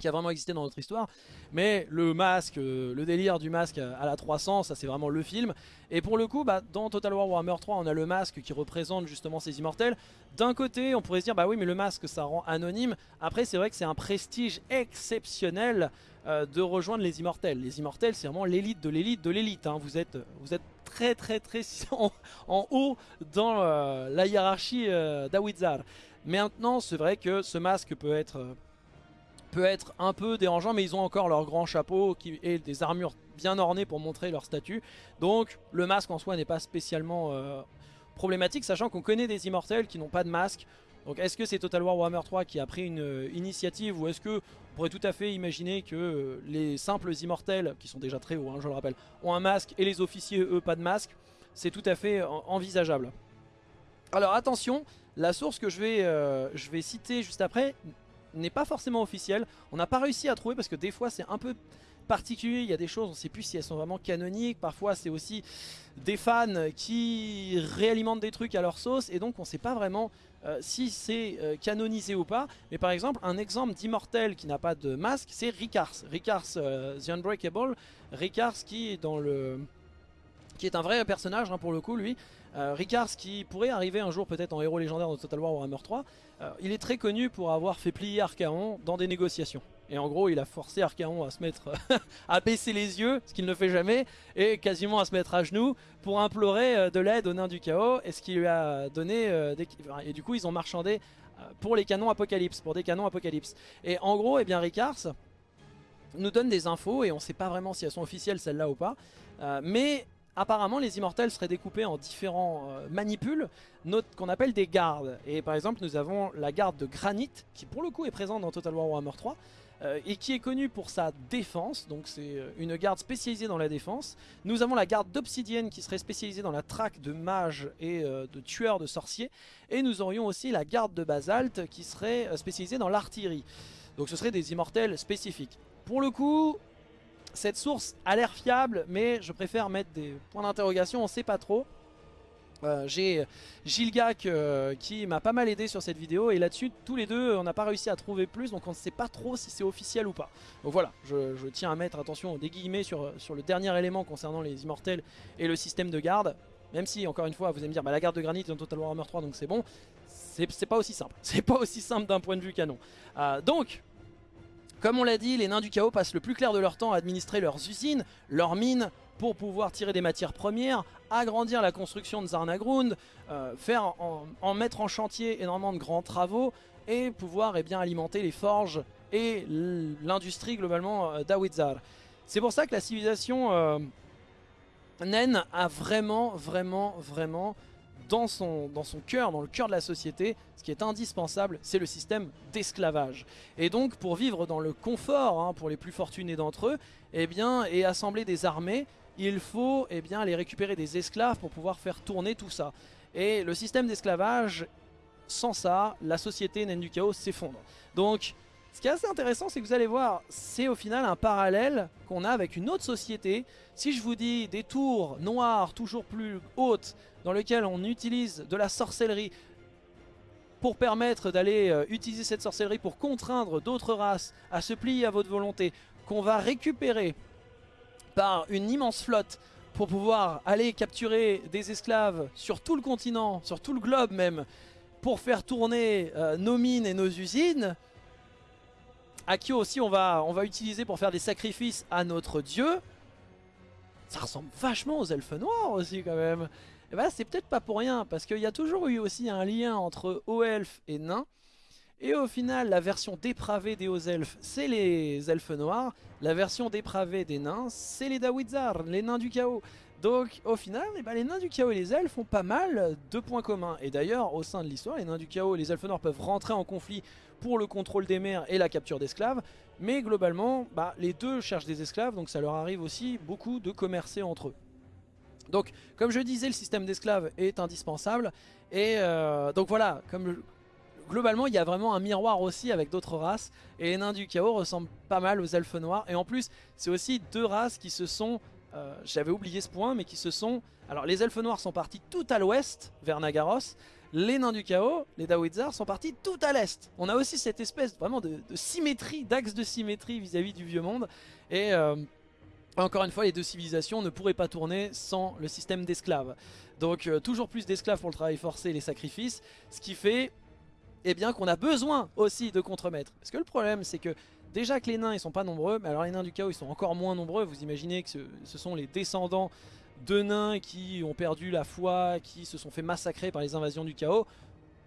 qui a vraiment existé dans notre histoire. Mais le masque, euh, le délire du masque à la 300, ça c'est vraiment le film. Et pour le coup, bah, dans Total War Warhammer 3, on a le masque qui représente justement ces immortels. D'un côté, on pourrait se dire, bah oui, mais le masque, ça rend anonyme. Après, c'est vrai que c'est un prestige exceptionnel euh, de rejoindre les immortels. Les immortels, c'est vraiment l'élite de l'élite de l'élite. Hein. Vous, êtes, vous êtes très très très en, haut dans euh, la hiérarchie d'Awizar. Maintenant, c'est vrai que ce masque peut être peut être un peu dérangeant, mais ils ont encore leur grand chapeau qui, et des armures bien ornées pour montrer leur statut. Donc le masque en soi n'est pas spécialement euh, problématique, sachant qu'on connaît des immortels qui n'ont pas de masque. Donc est-ce que c'est Total War Warhammer 3 qui a pris une euh, initiative ou est-ce que on pourrait tout à fait imaginer que euh, les simples immortels, qui sont déjà très hauts, hein, je le rappelle, ont un masque et les officiers, eux, pas de masque C'est tout à fait envisageable. Alors attention, la source que je vais, je vais citer juste après n'est pas forcément officiel. On n'a pas réussi à trouver parce que des fois c'est un peu particulier, il y a des choses, on ne sait plus si elles sont vraiment canoniques, parfois c'est aussi des fans qui réalimentent des trucs à leur sauce et donc on ne sait pas vraiment euh, si c'est euh, canonisé ou pas. Mais par exemple, un exemple d'immortel qui n'a pas de masque, c'est Ricars. Ricars euh, The Unbreakable, Ricars qui est dans le qui est un vrai personnage hein, pour le coup lui. Ricars qui pourrait arriver un jour peut-être en héros légendaire de Total War Warhammer 3 euh, il est très connu pour avoir fait plier Archaon dans des négociations. Et en gros, il a forcé Archaon à se mettre à baisser les yeux, ce qu'il ne fait jamais, et quasiment à se mettre à genoux pour implorer euh, de l'aide aux nains du chaos, et ce qui lui a donné... Euh, et du coup, ils ont marchandé pour les canons Apocalypse, pour des canons Apocalypse. Et en gros, eh bien, Ricars nous donne des infos, et on ne sait pas vraiment si elles sont officielles celles-là ou pas, mais apparemment les immortels seraient découpés en différents euh, manipules qu'on appelle des gardes. Et par exemple nous avons la garde de granit qui pour le coup est présente dans Total War Warhammer 3 euh, et qui est connue pour sa défense, donc c'est euh, une garde spécialisée dans la défense. Nous avons la garde d'obsidienne qui serait spécialisée dans la traque de mages et de tueurs de sorciers. Et nous aurions aussi la garde de basalte qui serait spécialisée dans l'artillerie. Donc ce seraient des immortels spécifiques. Pour le coup, cette source a l'air fiable, mais je préfère mettre des points d'interrogation, on ne sait pas trop. Euh, j'ai Gilgak euh, qui m'a pas mal aidé sur cette vidéo et là-dessus tous les deux on n'a pas réussi à trouver plus donc on ne sait pas trop si c'est officiel ou pas. Donc voilà, je, tiens à mettre attention des guillemets sur, sur le dernier élément concernant les immortels et le système de garde. Même si encore une fois vous allez me dire bah, la garde de granit est dans Total Warhammer 3 donc c'est bon. C'est pas aussi simple, c'est pas aussi simple d'un point de vue canon. Euh, donc comme on l'a dit, les nains du chaos passent le plus clair de leur temps à administrer leurs usines, leurs mines, pour pouvoir tirer des matières premières, agrandir la construction de Zarnagrund, euh, faire en, mettre en chantier énormément de grands travaux et pouvoir eh bien, alimenter les forges et l'industrie globalement euh, d'Awizar. C'est pour ça que la civilisation euh, naine a vraiment, vraiment, vraiment dans son, cœur, dans le cœur de la société, ce qui est indispensable, c'est le système d'esclavage. Et donc pour vivre dans le confort, hein, pour les plus fortunés d'entre eux, eh bien, et assembler des armées, il faut eh bien, aller récupérer des esclaves pour pouvoir faire tourner tout ça. Et le système d'esclavage, sans ça, la société naine du chaos s'effondre. Donc ce qui est assez intéressant, c'est que vous allez voir, c'est au final un parallèle qu'on a avec une autre société. Si je vous dis des tours noires toujours plus hautes, dans lesquelles on utilise de la sorcellerie pour permettre d'aller euh, utiliser cette sorcellerie pour contraindre d'autres races à se plier à votre volonté, qu'on va récupérer par une immense flotte pour pouvoir aller capturer des esclaves sur tout le continent, sur tout le globe même, pour faire tourner euh, nos mines et nos usines, Akio aussi on va, on va utiliser pour faire des sacrifices à notre dieu. Ça ressemble vachement aux elfes noirs aussi quand même. Bah c'est peut-être pas pour rien parce qu'il y a toujours eu aussi un lien entre hauts elfes et nains. Et au final la version dépravée des hauts elfes c'est les elfes noirs. La version dépravée des nains c'est les Dawizar, les nains du chaos. Donc au final, eh ben, les nains du chaos et les elfes ont pas mal de points communs. Et d'ailleurs, au sein de l'histoire, les nains du chaos et les elfes noirs peuvent rentrer en conflit pour le contrôle des mers et la capture d'esclaves. Mais globalement, bah, les deux cherchent des esclaves, donc ça leur arrive aussi beaucoup de commercer entre eux. Donc, comme je disais, le système d'esclaves est indispensable. Et euh, donc voilà, comme globalement, il y a vraiment un miroir aussi avec d'autres races. Et les nains du chaos ressemblent pas mal aux elfes noirs. Et en plus, c'est aussi deux races qui se sont euh, j'avais oublié ce point, mais qui se sont... Alors les elfes noirs sont partis tout à l'ouest, vers Nagaros, les nains du chaos, les Dawizar, sont partis tout à l'est. On a aussi cette espèce vraiment de, symétrie, d'axe de symétrie vis-à-vis du vieux monde, et... Euh, encore une fois, les deux civilisations ne pourraient pas tourner sans le système d'esclaves. Donc euh, toujours plus d'esclaves pour le travail forcé et les sacrifices, ce qui fait eh bien qu'on a besoin aussi de contremaîtres. Parce que le problème c'est que déjà que les nains ils sont pas nombreux, mais alors les nains du chaos ils sont encore moins nombreux, vous imaginez que ce, sont les descendants de nains qui ont perdu la foi, qui se sont fait massacrer par les invasions du chaos.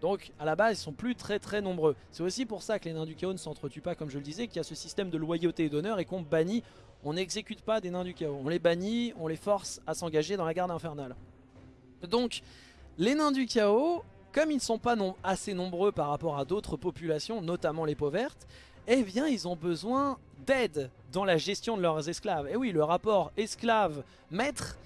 Donc à la base ils sont plus très très nombreux. C'est aussi pour ça que les nains du chaos ne s'entretuent pas comme je le disais, qu'il y a ce système de loyauté et d'honneur et qu'on bannit, on n'exécute pas des nains du chaos. On les bannit, on les force à s'engager dans la garde infernale. Donc les nains du chaos, comme ils ne sont pas assez nombreux par rapport à d'autres populations, notamment les peaux vertes, eh bien ils ont besoin d'aide dans la gestion de leurs esclaves. Et oui, le rapport esclave-maître,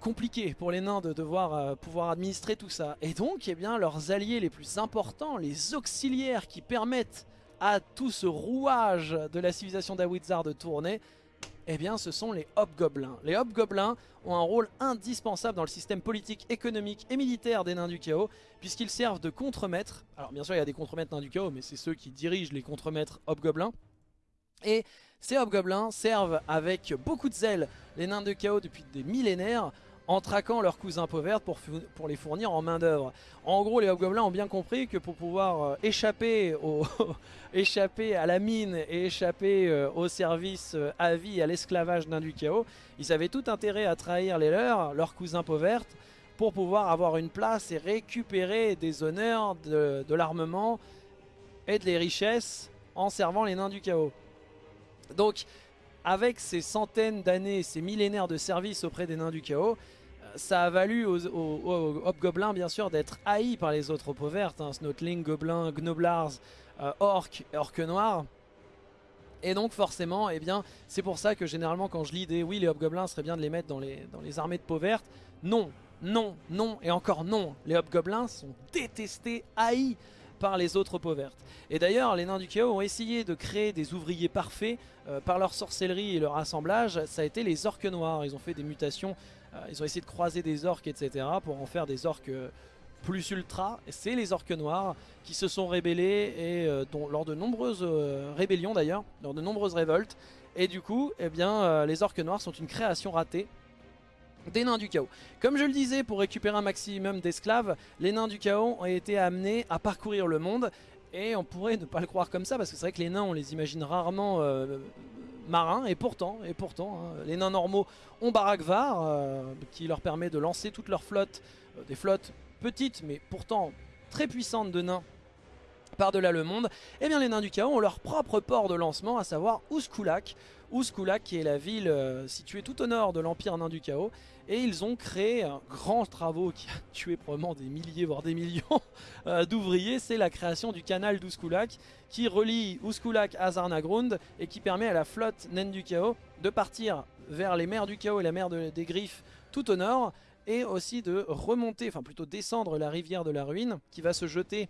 compliqué pour les nains de devoir euh, pouvoir administrer tout ça. Et donc, eh bien, leurs alliés les plus importants, les auxiliaires qui permettent à tout ce rouage de la civilisation d'Awizar de tourner, eh bien ce sont les Hobgoblins. Les Hobgoblins ont un rôle indispensable dans le système politique, économique et militaire des nains du chaos, puisqu'ils servent de contremaîtres. Alors bien sûr il y a des contremaîtres nains du chaos, mais c'est ceux qui dirigent les contremaîtres Hobgoblins. Et ces Hobgoblins servent avec beaucoup de zèle les nains du chaos depuis des millénaires en traquant leurs cousins pauvres pour, les fournir en main d'œuvre. En gros, les hobgoblins ont bien compris que pour pouvoir euh, échapper, à la mine et échapper euh, au service euh, à vie à l'esclavage d'un du chaos, ils avaient tout intérêt à trahir les leurs, leurs cousins pauvres, pour pouvoir avoir une place et récupérer des honneurs, de, de l'armement et de les richesses en servant les nains du chaos. Donc avec ces centaines d'années, ces millénaires de service auprès des nains du chaos, euh, ça a valu aux, hobgoblins bien sûr d'être haïs par les autres peaux vertes, hein, Snotling, Gobelins, Gnoblars, euh, Orques Noirs. Et donc forcément, eh bien, c'est pour ça que généralement quand je lis des oui les hobgoblins serait bien de les mettre dans les, dans les armées de peau vertes, non, non, non et encore non, les hobgoblins sont détestés, haïs par les autres peaux vertes. Et d'ailleurs, les nains du chaos ont essayé de créer des ouvriers parfaits euh, par leur sorcellerie et leur assemblage. Ça a été les orques noirs. Ils ont fait des mutations, euh, ils ont essayé de croiser des orques, etc. pour en faire des orques euh, plus ultra. C'est les orques noirs qui se sont rébellés et dont, lors de nombreuses rébellions d'ailleurs, lors de nombreuses révoltes. Et du coup, eh bien, les orques noirs sont une création ratée des nains du chaos. Comme je le disais, pour récupérer un maximum d'esclaves, les nains du chaos ont été amenés à parcourir le monde. Et on pourrait ne pas le croire comme ça, parce que c'est vrai que les nains, on les imagine rarement euh, marins. Et pourtant, et pourtant hein, les nains normaux ont Barakvar, euh, qui leur permet de lancer toute leur flotte, euh, des flottes petites, mais pourtant très puissantes de nains par-delà le monde, eh bien les nains du chaos ont leur propre port de lancement, à savoir Ouskulak. Ouskulak qui est la ville située tout au nord de l'empire nain du chaos, et ils ont créé un grand travaux qui a tué probablement des milliers voire des millions euh, d'ouvriers, c'est la création du canal d'Ouskulak qui relie Ouskulak à Zarnagrund et qui permet à la flotte naine du chaos de partir vers les mers du chaos et la mer des griffes tout au nord et aussi de remonter, enfin plutôt descendre la rivière de la ruine qui va se jeter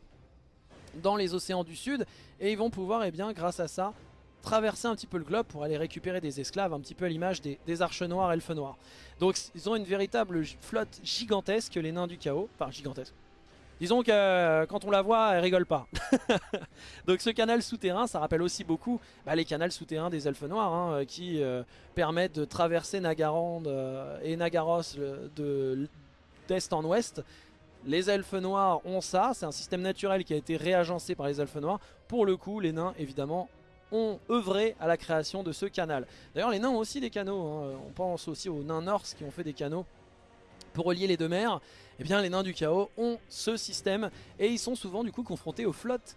dans les océans du sud et ils vont pouvoir, et eh bien, grâce à ça, traverser un petit peu le globe pour aller récupérer des esclaves, un petit peu à l'image des, arches noires, elfes noirs. Donc ils ont une véritable flotte gigantesque, les nains du chaos. Enfin, gigantesque. Disons que euh, quand on la voit, elle rigole pas. Donc ce canal souterrain, ça rappelle aussi beaucoup bah, les canals souterrains des elfes noirs, hein, euh, qui euh, permettent de traverser Nagarand et Nagaros d'est en ouest. Les elfes noirs ont ça, c'est un système naturel qui a été réagencé par les elfes noirs. Pour le coup, les nains, évidemment, ont œuvré à la création de ce canal. D'ailleurs les nains ont aussi des canaux, hein. on pense aussi aux nains norse qui ont fait des canaux pour relier les deux mers. Eh bien les nains du chaos ont ce système et ils sont souvent du coup confrontés aux flottes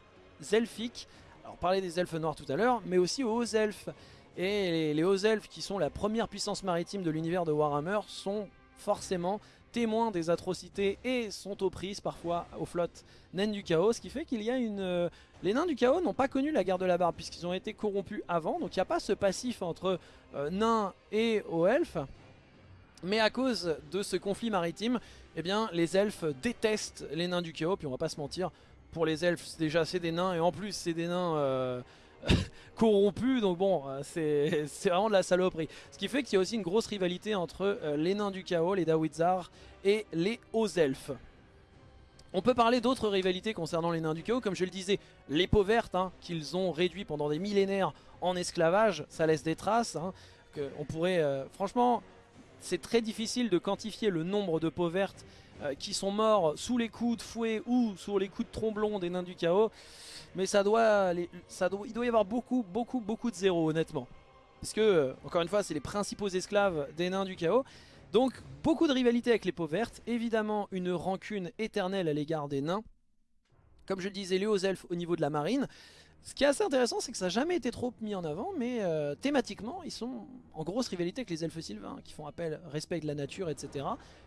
elfiques. Alors on parlait des elfes noirs tout à l'heure, mais aussi aux hauts elfes. Et les, les hauts elfes qui sont la première puissance maritime de l'univers de Warhammer sont forcément témoins des atrocités et sont aux prises parfois aux flottes naines du chaos, ce qui fait qu'il y a une... Euh, les nains du chaos n'ont pas connu la guerre de la barbe puisqu'ils ont été corrompus avant, donc il n'y a pas ce passif entre euh, nains et hauts elfes. Mais à cause de ce conflit maritime, eh bien les elfes détestent les nains du chaos, puis on va pas se mentir, pour les elfes déjà c'est des nains. Et en plus c'est des nains... Euh, corrompus, donc bon, euh, c'est vraiment de la saloperie. Ce qui fait qu'il y a aussi une grosse rivalité entre les nains du chaos, les Dawizar, et les hauts elfes. On peut parler d'autres rivalités concernant les nains du chaos, comme je le disais, les peaux vertes, hein, qu'ils ont réduit pendant des millénaires en esclavage, ça laisse des traces. Hein, que on pourrait, franchement, c'est très difficile de quantifier le nombre de peaux vertes euh, qui sont morts sous les coups de fouet ou sous les coups de tromblon des nains du chaos. Mais ça doit, il doit y avoir beaucoup, beaucoup, beaucoup de zéros honnêtement. Parce que, euh, encore une fois, c'est les principaux esclaves des nains du chaos. Donc, beaucoup de rivalité avec les peaux vertes. Évidemment, une rancune éternelle à l'égard des nains. Comme je le disais, les hauts elfes au niveau de la marine. Ce qui est assez intéressant, c'est que ça n'a jamais été trop mis en avant, mais euh, thématiquement, ils sont en grosse rivalité avec les elfes sylvains, qui font appel, respect de la nature, etc.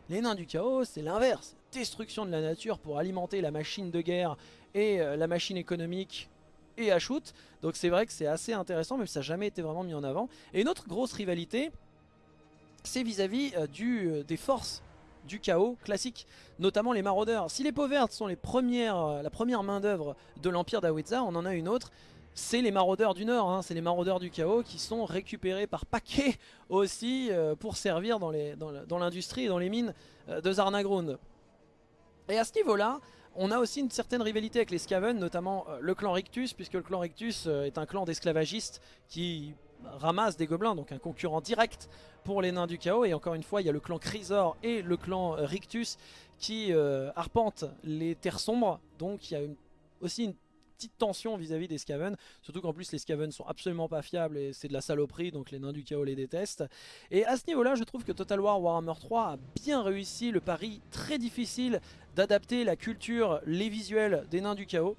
Les nains du chaos, c'est l'inverse. Destruction de la nature pour alimenter la machine de guerre et euh, la machine économique et à shoot. Donc c'est vrai que c'est assez intéressant, mais ça n'a jamais été vraiment mis en avant. Et une autre grosse rivalité, c'est vis-à-vis euh, des forces du chaos classique, notamment les maraudeurs. Si les peaux vertes sont les premières, euh, la première main d'œuvre de l'Empire d'Awitza, on en a une autre, c'est les maraudeurs du Nord, hein. c'est les maraudeurs du chaos qui sont récupérés par paquets aussi euh, pour servir dans l'industrie et dans les mines euh, de Zarnagrund. Et à ce niveau-là, on a aussi une certaine rivalité avec les Skaven, notamment le clan Rictus, puisque le clan Rictus est un clan d'esclavagistes qui ramasse des gobelins, donc un concurrent direct pour les nains du chaos. Et encore une fois, il y a le clan Chrysor et le clan euh, Rictus qui euh, arpentent les terres sombres. Donc il y a aussi une petite tension vis-à-vis des Skaven, surtout qu'en plus les Skaven sont absolument pas fiables et c'est de la saloperie, donc les nains du chaos les détestent. Et à ce niveau-là, je trouve que Total War Warhammer 3 a bien réussi le pari très difficile d'adapter la culture, les visuels des nains du chaos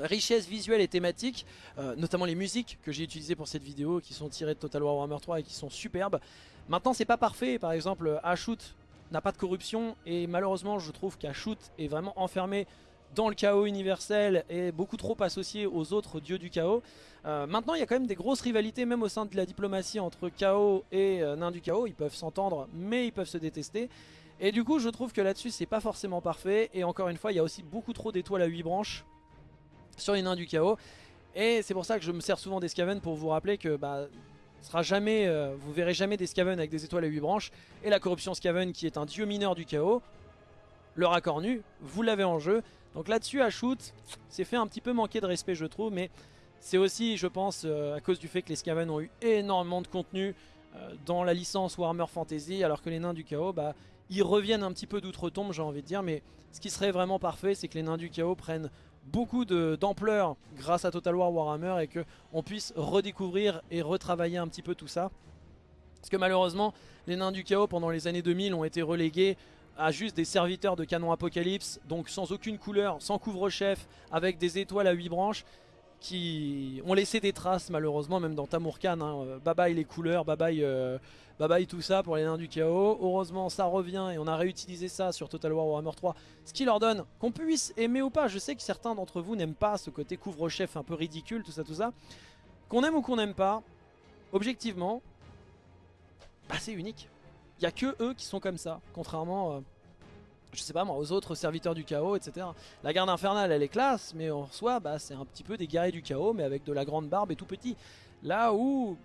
richesse visuelle et thématique, euh, notamment les musiques que j'ai utilisées pour cette vidéo qui sont tirées de Total War Warhammer 3 et qui sont superbes. Maintenant c'est pas parfait, par exemple Ashoot n'a pas de corruption et malheureusement je trouve qu'Ashoot est vraiment enfermé dans le chaos universel et beaucoup trop associé aux autres dieux du chaos. Euh, maintenant il y a quand même des grosses rivalités même au sein de la diplomatie entre chaos et euh, nains du chaos, ils peuvent s'entendre mais ils peuvent se détester. Et du coup je trouve que là-dessus c'est pas forcément parfait et encore une fois il y a aussi beaucoup trop d'étoiles à 8 branches sur les nains du chaos. Et c'est pour ça que je me sers souvent des Skaven pour vous rappeler que bah, sera jamais, euh, vous verrez jamais des Skaven avec des étoiles à 8 branches. Et la corruption Skaven qui est un dieu mineur du chaos, le raccord nu, vous l'avez en jeu. Donc là-dessus à shoot, c'est fait un petit peu manquer de respect je trouve, mais c'est aussi je pense euh, à cause du fait que les Skaven ont eu énormément de contenu euh, dans la licence Warhammer Fantasy, alors que les nains du chaos, bah, ils reviennent un petit peu d'outre-tombe j'ai envie de dire, mais ce qui serait vraiment parfait c'est que les nains du chaos prennent beaucoup d'ampleur grâce à Total War Warhammer et qu'on puisse redécouvrir et retravailler un petit peu tout ça. Parce que malheureusement, les nains du chaos pendant les années 2000 ont été relégués à juste des serviteurs de canon apocalypse, donc sans aucune couleur, sans couvre-chef, avec des étoiles à 8 branches qui ont laissé des traces malheureusement même dans Tamurkan hein. Euh, bye bye les couleurs, bye bye, euh, bye bye tout ça pour les nains du chaos. Heureusement ça revient et on a réutilisé ça sur Total War Warhammer 3 ce qui leur donne qu'on puisse aimer ou pas je sais que certains d'entre vous n'aiment pas ce côté couvre-chef un peu ridicule tout ça tout ça. Qu'on aime ou qu'on n'aime pas objectivement bah c'est unique. Il n'y a que eux qui sont comme ça contrairement euh, je sais pas moi, aux autres serviteurs du chaos, etc. La garde infernale, elle est classe, mais en soi, bah, c'est un petit peu des guerriers du chaos, mais avec de la grande barbe et tout petit. Là où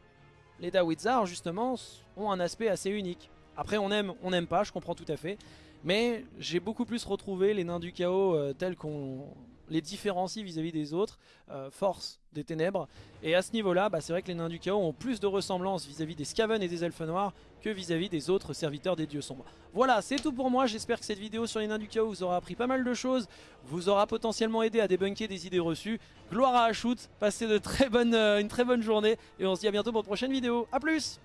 les Dawizar, justement, ont un aspect assez unique. Après, on aime, on n'aime pas, je comprends tout à fait. Mais j'ai beaucoup plus retrouvé les nains du chaos euh, tels qu'on les différencie vis-à-vis des autres, euh, force des ténèbres. Et à ce niveau-là, bah, c'est vrai que les nains du chaos ont plus de ressemblance vis-à-vis des Skaven et des elfes noirs que vis-à-vis des autres serviteurs des dieux sombres. Voilà, c'est tout pour moi. J'espère que cette vidéo sur les nains du chaos vous aura appris pas mal de choses, vous aura potentiellement aidé à débunker des idées reçues. Gloire à Shoot, passez de très bonnes, euh, une très bonne journée et on se dit à bientôt pour une prochaine vidéo. A plus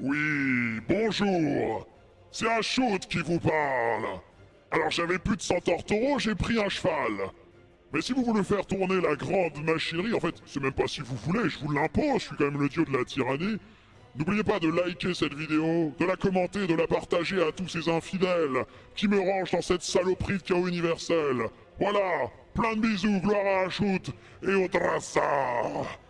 Oui, bonjour c'est un qui vous parle. Alors j'avais plus de centaures taureaux, j'ai pris un cheval. Mais si vous voulez faire tourner la grande machinerie, en fait, c'est même pas si vous voulez, je vous l'impose, je suis quand même le dieu de la tyrannie. N'oubliez pas de liker cette vidéo, de la commenter, de la partager à tous ces infidèles qui me rangent dans cette saloperie de chaos universel. Voilà, plein de bisous, gloire à la shoot et au traçard